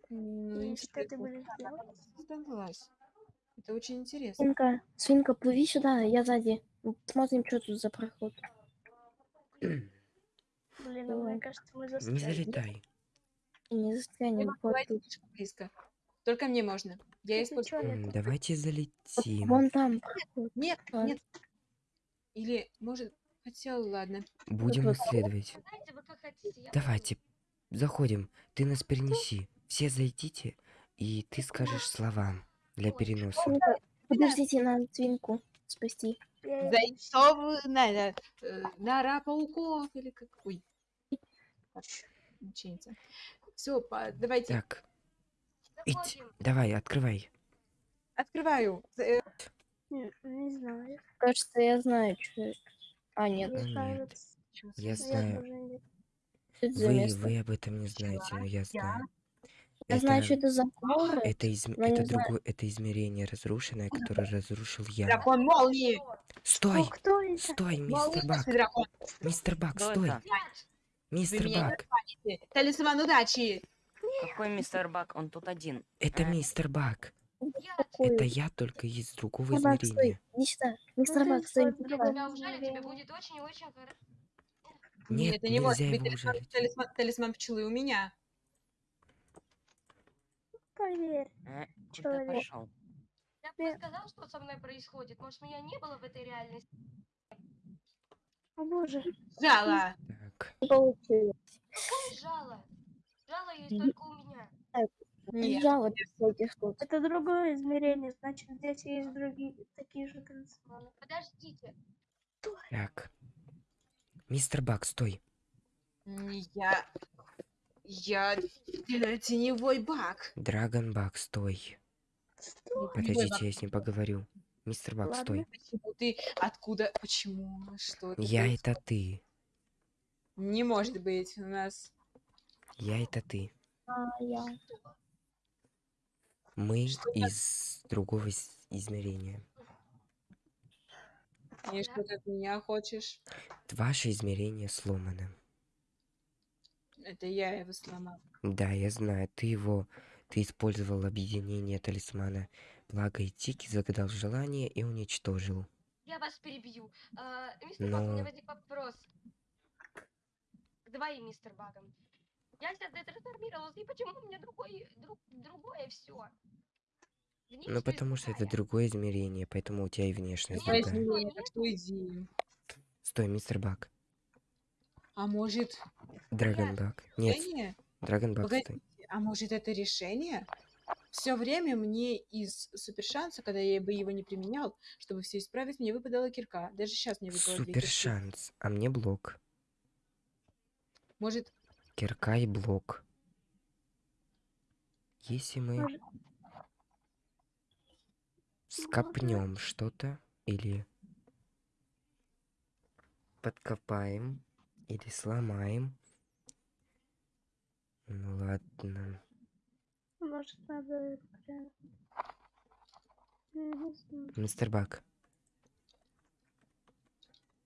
Ну, И что ты будешь делать? Создалась. Это очень интересно. Свинка, свинка, плыви сюда, я сзади. Смотрим, что тут за проход. Блин, ну, мне кажется, мы Не застряли. залетай. Не застрянем. Вот слишком близко. Только мне можно. Я использую. Давайте Вот залетим. Вон там. Нет, нет. Или, может, хотя ладно. Будем исследовать. Знаете, вы как хотите. я Давайте, заходим. Ты нас перенеси. Все зайдите, и ты скажешь слова для переноса. Подождите, надо свинку спасти. Я иду. Зайцовую на, э, нора пауков или как. Ой. Все, давайте. Так, идь. Давай, открывай. Открываю. Э, Не, не знаю. Кажется, я знаю, что это. А, нет. Мне нет. кажется, Я знаю. Что это за Вы, место? вы об этом не знаете, но я знаю. Я знаю, Это- что это за горы. Это, изм... это знаю. другое, это измерение разрушенное, которое разрушил я. Дракон молнии! Стой! О, кто это? Стой, мистер Бак! Мистер Бак, стой! это? Мистер Бак! Талисман удачи! Какой мистер Бак? Он тут один. Это А. мистер Бак! Я Какой? Это я только из другого Мистер Бак, стой. измерения. Иди сюда. Ну, Мистер Бак, стой. сюда. тебя ужалю, тебе измерения. будет очень-очень хорошо. Нет, это не может нельзя быть его талисман, талисман, талисман пчелы у меня. Поверь. А, Человек. пошел? Я бы сказал, что со мной происходит. Может, меня не было в этой реальности. О боже. Жало! Так, Не получилось. Какая жало? Жало есть только у меня. Нет. Жалоб всяких тут. Это другое измерение, значит, здесь есть другие такие же талисманы. Подождите. так. Мистер Бак, стой. Я... Я теневой баг. Драгон Бак, стой. Теневой Подождите, я с ним поговорю. Мистер Бак, Ладно. стой. Почему ты? Откуда? Почему? Что это? Я происходит? это ты. Не может быть у нас. Я это ты. А, я. Мы Что из другого из- измерения. И что ты от меня хочешь? Ваше измерение сломано. Это я его сломал. Да, я знаю, ты его... Ты использовал объединение талисмана Блага и Тики, загадал желание и уничтожил. Я вас перебью. А, мистер Баг, у меня Но- возник вопрос. К двоим мистер Багам. Я сейчас детрансформировался, и почему у меня другой, друг, другое все? Ну, потому что это другое измерение, поэтому у тебя и внешность Другое другая. измерение, так что иди. Стой, мистер Бак. А может... Драгон Нет. Бак. Нет, решение? Драгон Бак, Погоди. стой. А может это решение? Все время мне из супершанса, когда я бы его не применял, чтобы все исправить, мне выпадала кирка. Даже сейчас мне выпало две Супер кирки. шанс. А мне блок. Может, Кирка и блок. Если мы скопнем что-то или подкопаем или сломаем. Ну ладно. Может, надо прям... Мистер Бак.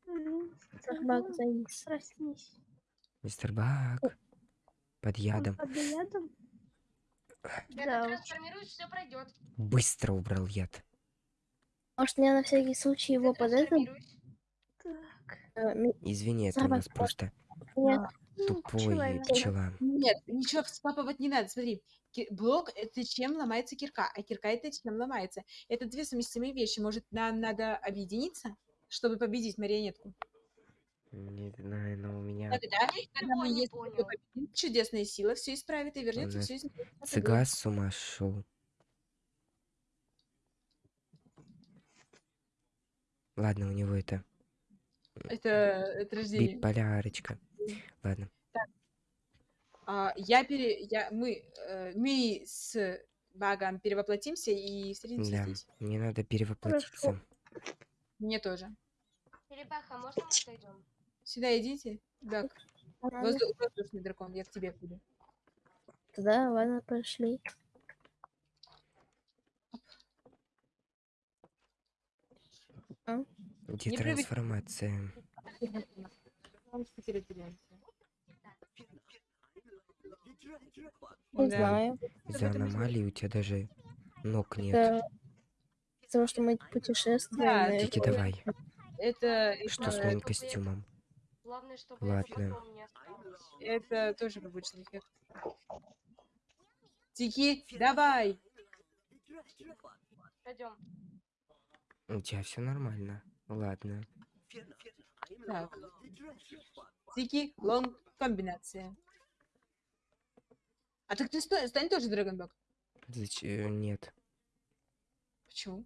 Мистер Бак, займись. Проснись. Мистер Бак. Под ядом. под ядом? Я Да трансформируюсь, все пройдет. Быстро убрал яд. Может, мне на всякий случай его под. Так. э, Извини, это у нас просто Нет, Ну, тупой пчела. нет, ничего скапывать не надо. Смотри, блок это чем ломается кирка, а кирка это чем ломается. Это две совместимые вещи. Может, нам надо объединиться, чтобы победить марионетку? Не знаю, но у меня Тогда, когда мы ничего не понял. чудесная сила все исправит и вернется все из цыган с ума шел. Ладно, у него это Это, это рождение. биполярочка. Ладно. А, я пере... я... Мы, э, мы с Багом перевоплотимся и встретимся Да, здесь. мне надо перевоплотиться. Мне тоже. Черепаха, можно мы отойдем? Сюда идите. Ладно. воздух- воздушный дракон, я к тебе буду. Тогда, ладно, пошли. Где Не прыгай. трансформация? Не Да. знаю. Из-за аномалии у тебя даже ног нет. Это из-за того, что мы путешествуем. Да, и- Тики, давай. Это, Что с моим костюмом? Главное, чтобы Ладно. потом не осталось. это тоже побочный эффект. Тики, давай! Пойдем. У тебя все нормально. Ладно. Так. Тики, лонг, комбинация. А так ты стой, стань тоже Драгонбак. Зачем? Нет. Почему?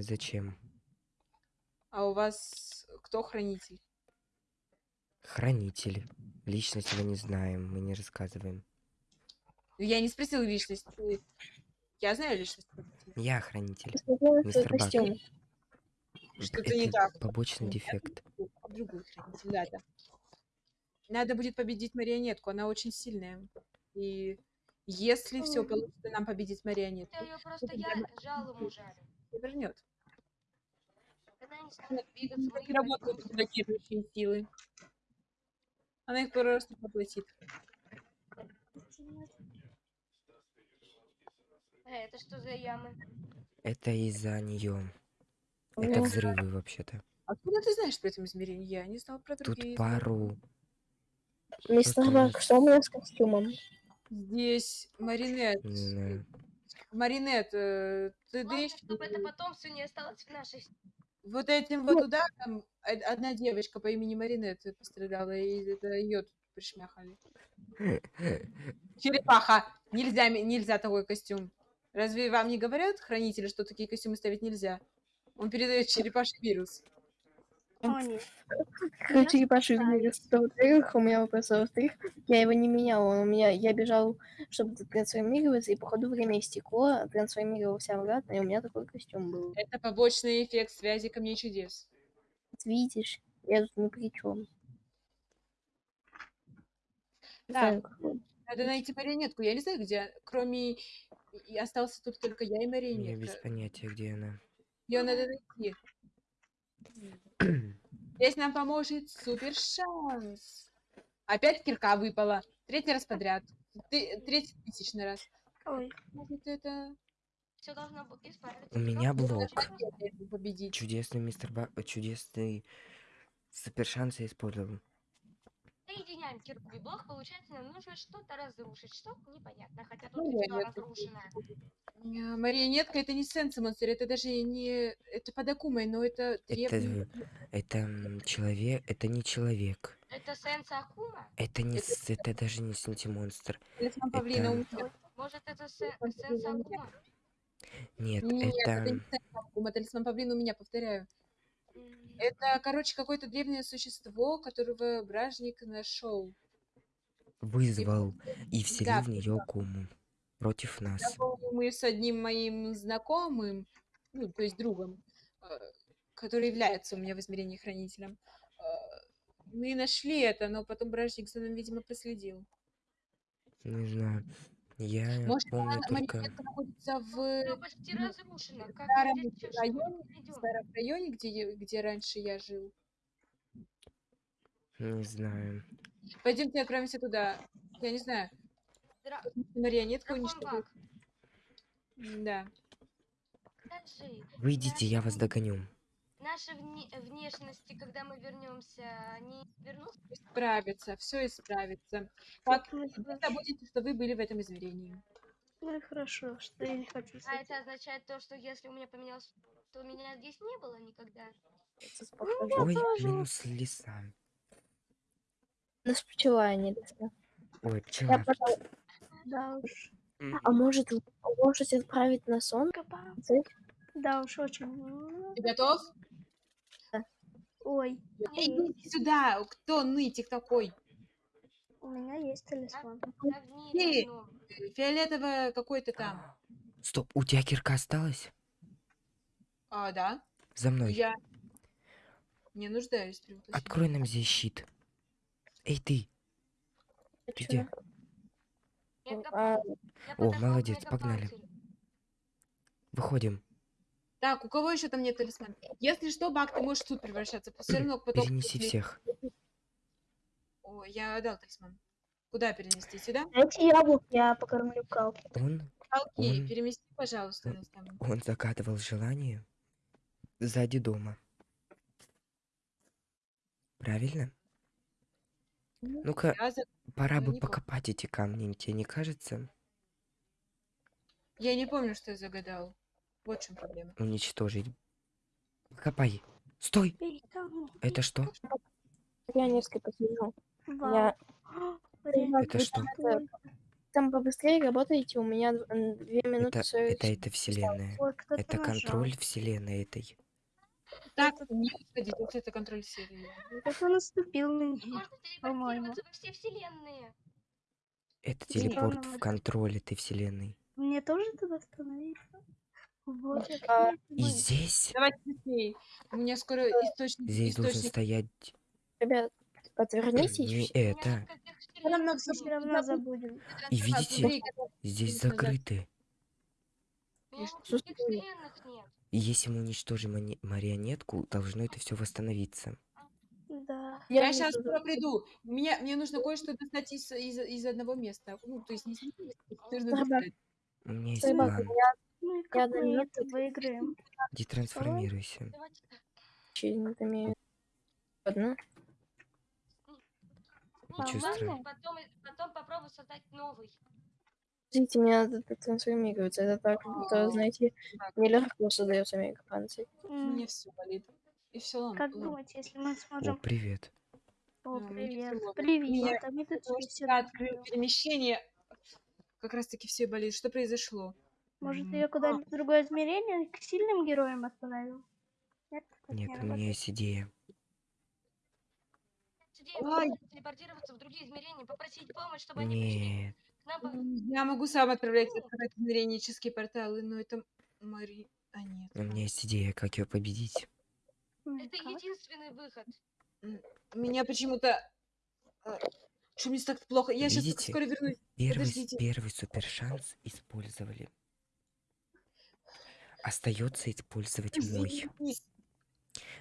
Зачем? А у вас кто хранитель? Хранитель. Личность его не знаем, мы не рассказываем. Я не спросил личность. Я знаю личность. Я хранитель. Мистер Бак. Что-то не так. побочный дефект. Другой хранитель, да, да. Надо будет победить марионетку, она очень сильная. И Если все получится нам победить марионетку, Это ее просто я жалом ужалю. вернет. Когда они станут двигаться, мы работают блокирующие силы. Она их просто поглотит. Э, это что за ямы? Это из-за нее. Это Ну, взрывы вообще-то. Откуда ты знаешь про это измерение? Я не знал про Тут другие. пару. Мистер Просто Бак, что у меня с костюмом? Здесь Маринет. Не знаю. Маринет, э, ты дышь. чтобы это потомство не осталось в нашей... Вот этим вот ударом од- одна девочка по имени Маринет пострадала, и это ее тут пришмяхали. Черепаха! Нельзя, нельзя такой костюм. Разве вам не говорят хранители, что такие костюмы ставить нельзя? Он передает черепаший вирус. О, нет. Короче, Ебаши вирус. Во-вторых, у меня вопрос. Во-вторых, я его не менял. Он у меня, я бежал, чтобы трансформироваться, и походу время истекло, трансформировался обратно, и у меня такой костюм был. Это побочный эффект связи камней чудес. Вот видишь, я тут ни при чем. Да, надо найти марионетку. Я не знаю, где. Кроме... И остался тут только я и Я без марионетка. понятия, где она. Ее надо найти. Здесь нам поможет супер шанс. Опять кирка выпала. Третий раз подряд. Ты- Третий тысячный раз. Ой, Может, это... Все должно быть исправиться. У меня блок. Победить. Чудесный мистер Ба... Чудесный супер шанс я использовал. Соединяем кирку и блок, получается, нам нужно что-то разрушить. Что? Непонятно, хотя тут Ну, все разрушено. Э, Марионетка это не сенс монстр, это даже не... Это подокумай, но это Это, древний... это м, человек, это не человек. Это сенс Акума? Это не, с- это даже не сентимонстр. Талисман павлина у Это, меня. Может, это се- Талисман сенс павлина у меня. Акума? нет, Нет, это это, не сенс Акума, талисман павлина у меня, повторяю. Это, короче, какое-то древнее существо, которого бражник нашел. вызвал и вселил Да, в нее куму против нас. мы с одним моим знакомым, ну, то есть другом, э, который является у меня в измерении хранителем, э, мы нашли это, но потом бражник за ним, видимо, проследил. Не знаю. Я Может, помню она- только... марионетка находится в Всё почти. Как старом районе, в старом районе, где, где раньше я жил. Не знаю. Пойдемте отправимся туда. Я не знаю, Дра- марионетка. Бак, Да. Выйдите, я вас догоню. Наши вне- внешности, когда мы вернемся, они вернутся? Исправится, все исправится. Вы хорошо. забудете, что вы были в этом измерении. Ну и хорошо, что я не хочу А это означает то, что если у меня поменялось, то меня здесь не было никогда. Ой, минус леса. Нас пчела, а не лиса. Ой, Я пчела. потом- Да уж. А может, можете отправить на сон? Да уж, очень. Ты готов? Ой, Эй, идите сюда! Кто нытик такой? у меня есть талисман. Мире Ты! одном. Фиолетовое какой-то там. Стоп, у тебя кирка осталась? А, да? За мной. Я не нуждаюсь приглашении. Открой нам здесь щит. Эй, ты, ты где? А, копатель. Я О, молодец, погнали. Выходим. Так, у кого еще там нет талисмана? Если что, Бак, ты можешь суд превращаться. Все равно потом... Перенеси всех. О, я отдал талисман. Куда перенести? Сюда? Дайте яблок, я покормлю кал. Он, Алки, Он- перемести, пожалуйста, там. он загадывал желание сзади дома. Правильно? Ну-ка, Я, за- пора ну, бы не помню. покопать эти камни, тебе не кажется? я не помню, что я загадал. Вот в чем проблема. Уничтожить. Копай. Стой! Это что? Я несколько. Вау. Я... Это что? Там побыстрее работаете, у меня две минуты Это, это, это вселенная. Ой, Это нажал. контроль вселенной этой. Так, не уходить, если это контроль серии. Кто-то наступил на. Можно По-моему. телепортироваться во все вселенные. Это телепорт в контроль этой вселенной. Мне тоже туда становиться? Вот, я А. И здесь, Давайте быстрее. У меня скоро источник... здесь должен источник... стоять Ребят, не отвернитесь. это. У меня нескольких забудем. равно все равно забудем. И видите, здесь закрыты. У меня Слушай, никаких вселенных нет. И если мы уничтожим марионетку, должно это все восстановиться. Да. Я, не сейчас скоро приду. Мне, мне нужно кое-что достать из, из, из одного места. Ну, то есть не нужно Старбак. достать. У меня есть план. Ну и Я как мы это выиграем? Детрансформируйся. Имею. Одну. Ничего страшного. Потом, потом попробую создать новый. Подождите, мне надо трансформироваться. Это так, это, знаете, нелегко создается мегапанцирь. Мне все болит. И все, Как думаете, если мы О, сможем... привет. О, Ну, мне привет. Привет. Меня А мы тут все Я открыл перемещение. Как раз таки все болит. Что произошло? Может, ее куда-нибудь в другое измерение к сильным героям отправим? Нет, Нет, не у меня есть идея. Просто телепортироваться в другие измерения, попросить помощь, чтобы они пришли Я могу сам отправлять открывать измеренческие порталы, но это Мари... А нет. У меня есть идея, как ее победить. Это единственный выход. Меня почему-то... а, Что мне так плохо? Я сейчас Видите? скоро вернусь. Первый, Подождите. первый супер шанс использовали. Остается использовать мой.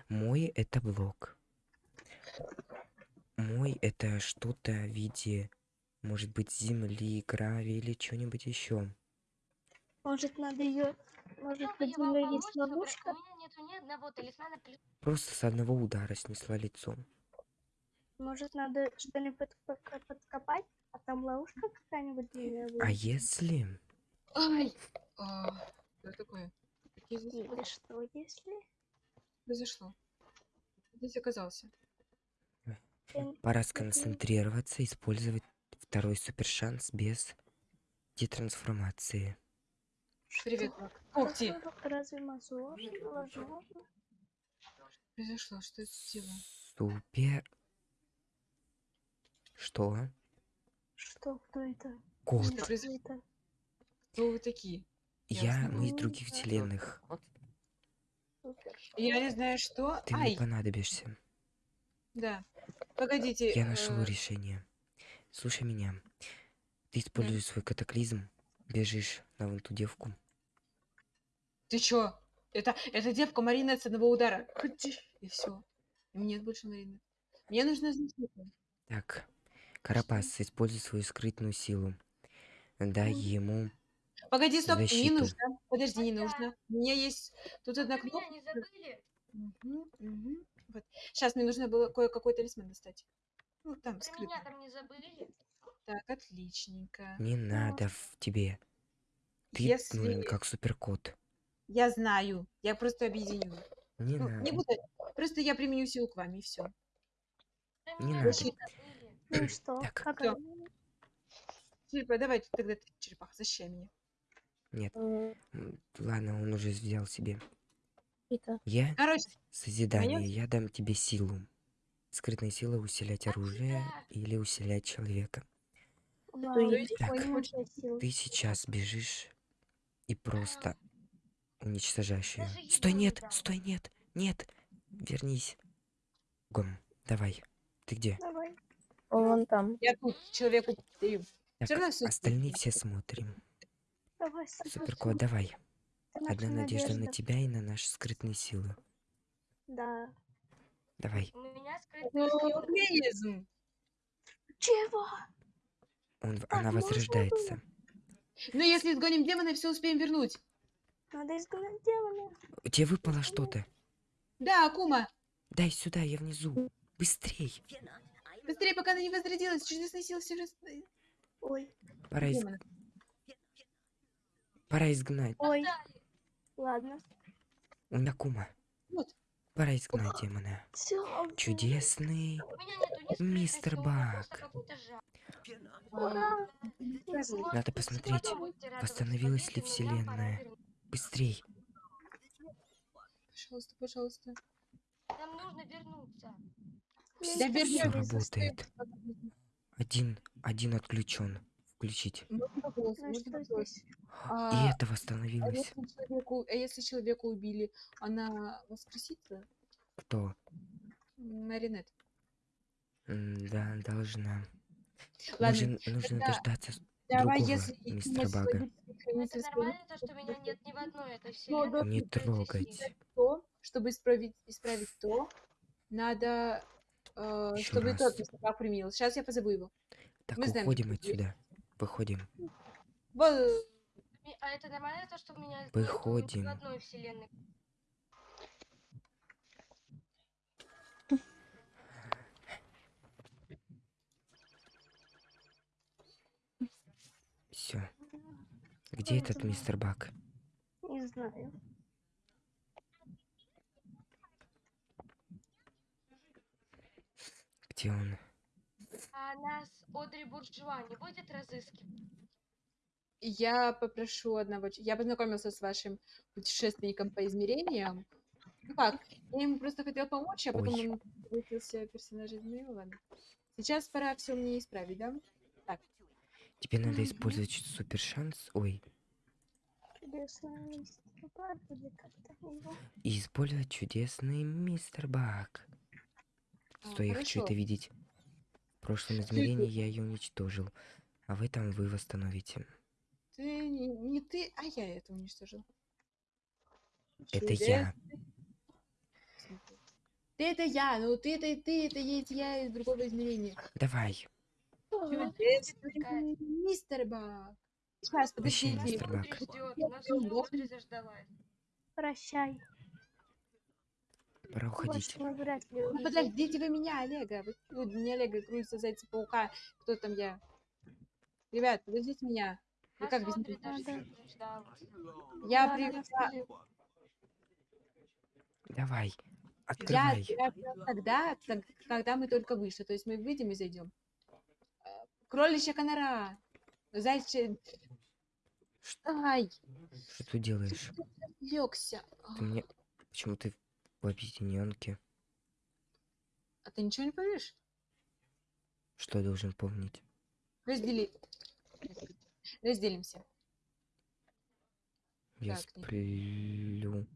Мой это блок. Мой это что-то в виде, может быть, земли, гравия или что-нибудь еще. Может, надо ее... Может, под землей есть ловушка? У меня нету ни одного талисмана. плюс- Просто с одного удара снесла лицом. Может, надо что-нибудь подка- подкопать? А там ловушка какая-нибудь А если... Ай! А, Что такое? Или что, если... произошло? Здесь оказался. Эм, Пора сконцентрироваться, использовать второй супер шанс без детрансформации. Привет, Мак. Ух ты! Разве- возможно? Произошло, что это дело? Супер... Что? Что? Кто это? Кот. Что это? Кто вы такие? Я, мы из других вселенных. Я не знаю, что. Ты мне понадобишься. Да. Погодите. Я нашел э, решение. Слушай меня. Ты используешь свой катаклизм, бежишь на вон ту девку. Ты чё? Это, это девка Марина с одного удара. И все. Мне нет больше Марины. Мне нужна защита. Так, Карапас, используй свою скрытную силу. Дай ему... Погоди, стоп, не Защиту. нужно. Подожди, не нужно. У меня есть тут одна кнопка. не забыли? Вот. Сейчас мне нужно было кое-какой талисман достать. Ну, там Про скрытый. меня там не забыли? Так, отличненько. Не надо в тебе. Ты Если... нужен как суперкот. Я знаю. Я просто объединю. Не Ну, надо. не буду. Просто я применю силу к вам, и все. Не надо. не. Ну и что? Так. Как? Черепа, давайте тогда ты, черепаха, защищай меня. Нет. Ладно, он уже взял себе. Это. Я Короче, созидание. Я дам тебе силу. Скрытная сила усилять оружие или усилять человека. Есть прикольная Так. Ты сейчас бежишь и просто уничтожаешь ее. Стой, нет, стой, нет, нет. Вернись. Гом, давай. Ты где? Давай. Он вон там. я тут человеку. Так, остальные все смотрим. Давай, супер. Суперкот, давай. Одна надежда на тебя и на наши скрытные силы. Да. Давай. У меня скрытая сила. Реализм. Чего? Он, Так она возрождается. Ну, если изгоним демона, все успеем вернуть. Надо изгнать демона. У тебя выпало что-то. Да, Акума. Дай сюда, я внизу. Быстрей. Быстрее, пока она не возродилась. Чудесная сила все раз... Ой, Пора, из-. Пора изгнать. ой. Ладно. У меня кума. Вот. Пора изгнать демона. Все. Чудесный. У меня нету ни скрытной Мистер. Ура. Надо посмотреть, восстановилась ли вселенная. Быстрей. Пожалуйста, пожалуйста. Нам нужно вернуться. Да Все работает. Один, один отключен. Включить. Ну что вопрос. здесь? И А, это а восстановилось. если человеку, а если человека убили, она воскресится? Кто? Маринет. Да, должна. Ладно, Нужен, нужно тогда дождаться давай, другого если мистера Бага. Это нормально, то, что меня нет ни в одной этой Но вселенной. Не сила. то, чтобы исправить, исправить то, надо, э, чтобы раз. тот мистер Баг применил. Сейчас я позову его. Так, Мы знаем, уходим есть. отсюда. Выходим. А это нормально, то, что меня нету ни Выходим. в одной вселенной. Все. Где этот мистер Бак? Не знаю. Где он? А нас Одри Буржуа не будет разыскивать? я попрошу одного... Я познакомился с вашим путешественником по измерениям. Ну как, я ему просто хотел помочь, а потом Ой. он превратился в персонажа из ладно. Сейчас пора все мне исправить, да? Так, Тебе надо использовать супер шанс. Ой. Чудесная мистер Баг или как-то его. И использовать чудесный мистер Бак. А, Стой, я хочу это видеть. В прошлом измерении я ее уничтожил. А в этом вы восстановите. ты не, не ты, а я это уничтожил. Это я. Ты это я, ну ты это ты, это есть я из другого измерения. Давай. Мистер Баг. Сейчас, Вообще, подождите. мистер Бак. Прощай. Пора уходить. Вряд ли Ну, подождите вы меня, Олега. Вы, ну, не Олега, крутится зайца паука. Кто там я? Ребят, подождите меня. Вы как без меня? Я Да, при... нас я- Давай. Я, Открывай. я прям тогда, когда мы только вышли. То есть мы выйдем и зайдем. Кроличья конора. Зайчий... Ай, Что ты делаешь? легся. Ты мне... Почему ты в объединенке? А ты ничего не помнишь? Что я должен помнить? Раздели. Разделимся. Я Так, не- сплю.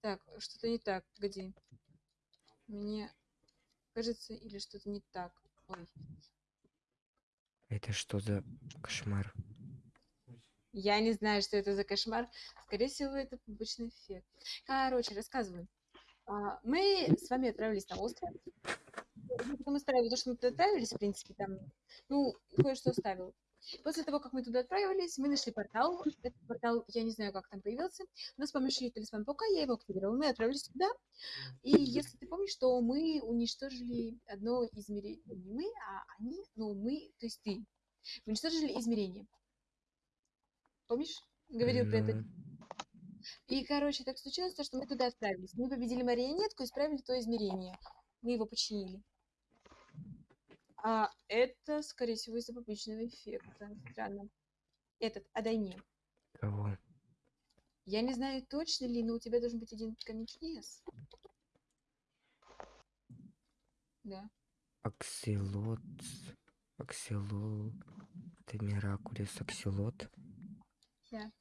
Так, что-то не так. Погоди. Мне кажется, или что-то не так. Ой. Это что за кошмар? Я не знаю, что это за кошмар. Скорее всего, это побочный эффект. Короче, рассказываю. А, Мы с вами отправились на остров. Я потом то, что мы туда отправились, в принципе, там, ну, кое-что оставил. После того, как мы туда отправились, мы нашли портал. Этот портал, я не знаю, как там появился, но с помощью талисмана паука я его активировала. Мы отправились туда. И если ты помнишь, что мы уничтожили одно измерение. Не мы, а они, ну, мы, то есть ты. Уничтожили измерение. Помнишь? Говорил про это. И, короче, так случилось, то, что мы туда отправились. Мы победили марионетку и исправили то измерение. Мы его починили. А это, скорее всего, из-за побочного эффекта. Странно. Этот, отдай мне. Кого? Я не знаю, точно ли, но у тебя должен быть один чудес. Да. Акселот. Аксело. Это Миракулис Акселот. Да.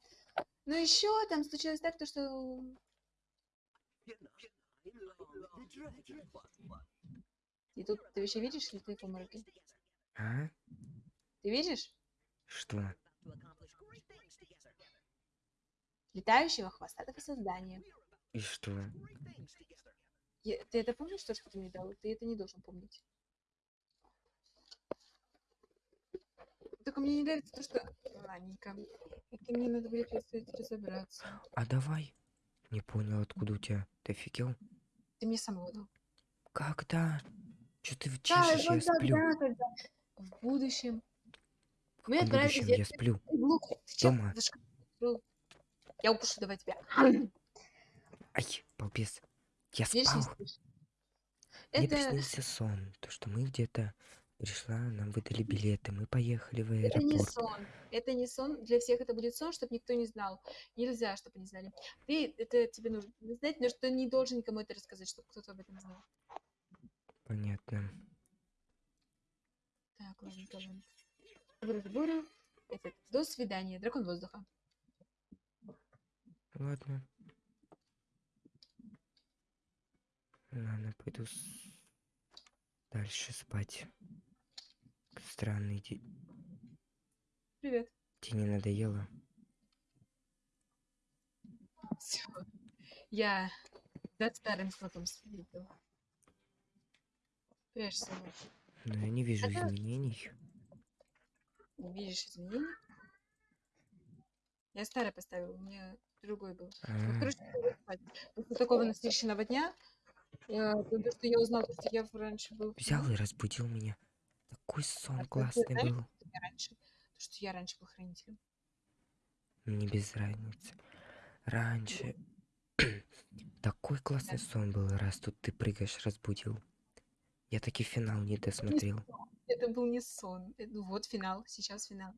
Ну еще там случилось так, то что... И тут ты вообще видишь, или ты обмороке? А? Ты видишь? Что? Летающего хвостатого создания. И что? Я- Ты это помнишь, то, что ты мне дал? Ты это не должен помнить. Только мне не нравится то, что... Ладненько. Это мне надо будет предстоять разобраться. А давай. Не понял, откуда у тебя. Ты офигел? Ты мне самого дал. Когда? Что ты Да, чешешь? Я вот сплю. тогда, когда в будущем В отправились... будущем я- сплю? Сейчас Дома. Я укушу давай тебя. Ай, балбес. Я спал. слышишь? Мне Это, приснился сон. То, что мы где-то пришла, нам выдали билеты. Мы поехали в это не аэропорт. сон. Это не сон. Для всех это будет сон, чтобы никто не знал. Нельзя, чтобы они знали. Ты, это тебе нужно знать, но что не должен никому это рассказать, чтобы кто-то об этом знал. Понятно. Так, ладно. Буру-буру. Этот, До свидания, дракон воздуха. Ладно. Ладно, пойду с- дальше спать. Странный. ди- Привет. Тебе не надоело? Всё. Я за старым слотом следил. Прячься. Но я не вижу Это- изменений. Не видишь изменений? Я старый поставил, у меня другой был. А, короче, спать. после такого насыщенного дня, я, то, что я узнала, что я раньше был. взял и разбудил меня. Такой сон А классный знаешь, был. что я раньше, то, что я раньше был хранителем. Мне без разницы. Раньше такой классный сон был, раз тут ты прыгаешь, разбудил. Я таки финал не досмотрел. Это был не сон. э, Ну вот финал, сейчас финал.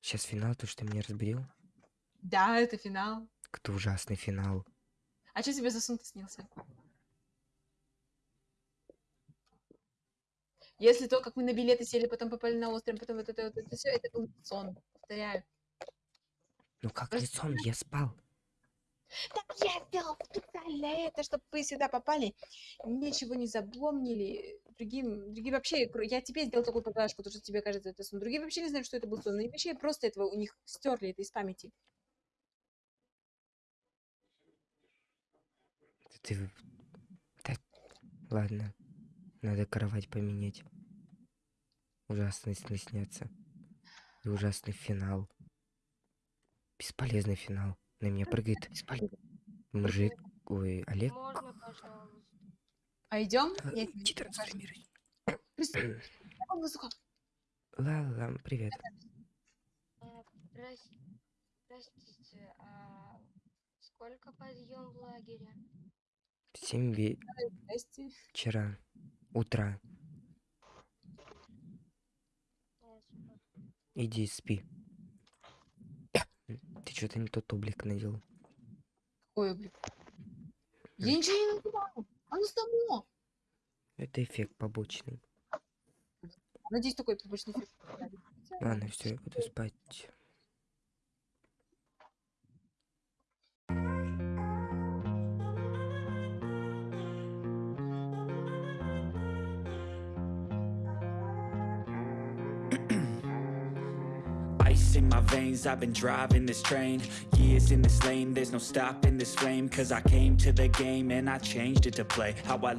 Сейчас финал, то, что ты меня разбудил? Да, это финал. Какой ужасный финал. А что тебе за сон снился? Если то, как мы на билеты сели, потом попали на остров, потом вот это вот это все, это был сон. Повторяю. Ну как не сон, я спал. Так я сделал специально это, чтобы вы сюда попали, ничего не запомнили. Другим, другим вообще, я тебе сделал такую поблажку, потому что тебе кажется это сон. Другие вообще не знают, что это был сон. И вообще просто этого у них стерли это из памяти. Ты... Да, ладно. Надо кровать поменять. Ужасные сны снятся. И ужасный финал. Бесполезный финал. На меня прыгает мужик. Ой, Олег. Можно, пожалуйста. Пойдем? А, Я тебе иди покажу. трансформируй. Приступим. Какой воздуха? Ла-ла, привет. Прос- Простите, а сколько подъем в лагере? Семь Здрасте. вечера. Утра. Иди спи. Ты что-то не тот облик надел. Ой, блин. Я ничего не надевала. Оно само. Это эффект побочный. Надеюсь, такой побочный эффект. Ладно, все, я буду спать. Veins, I've been driving this train Years in this lane, there's no stopping this flame Cause I came to the game and I changed it to play How I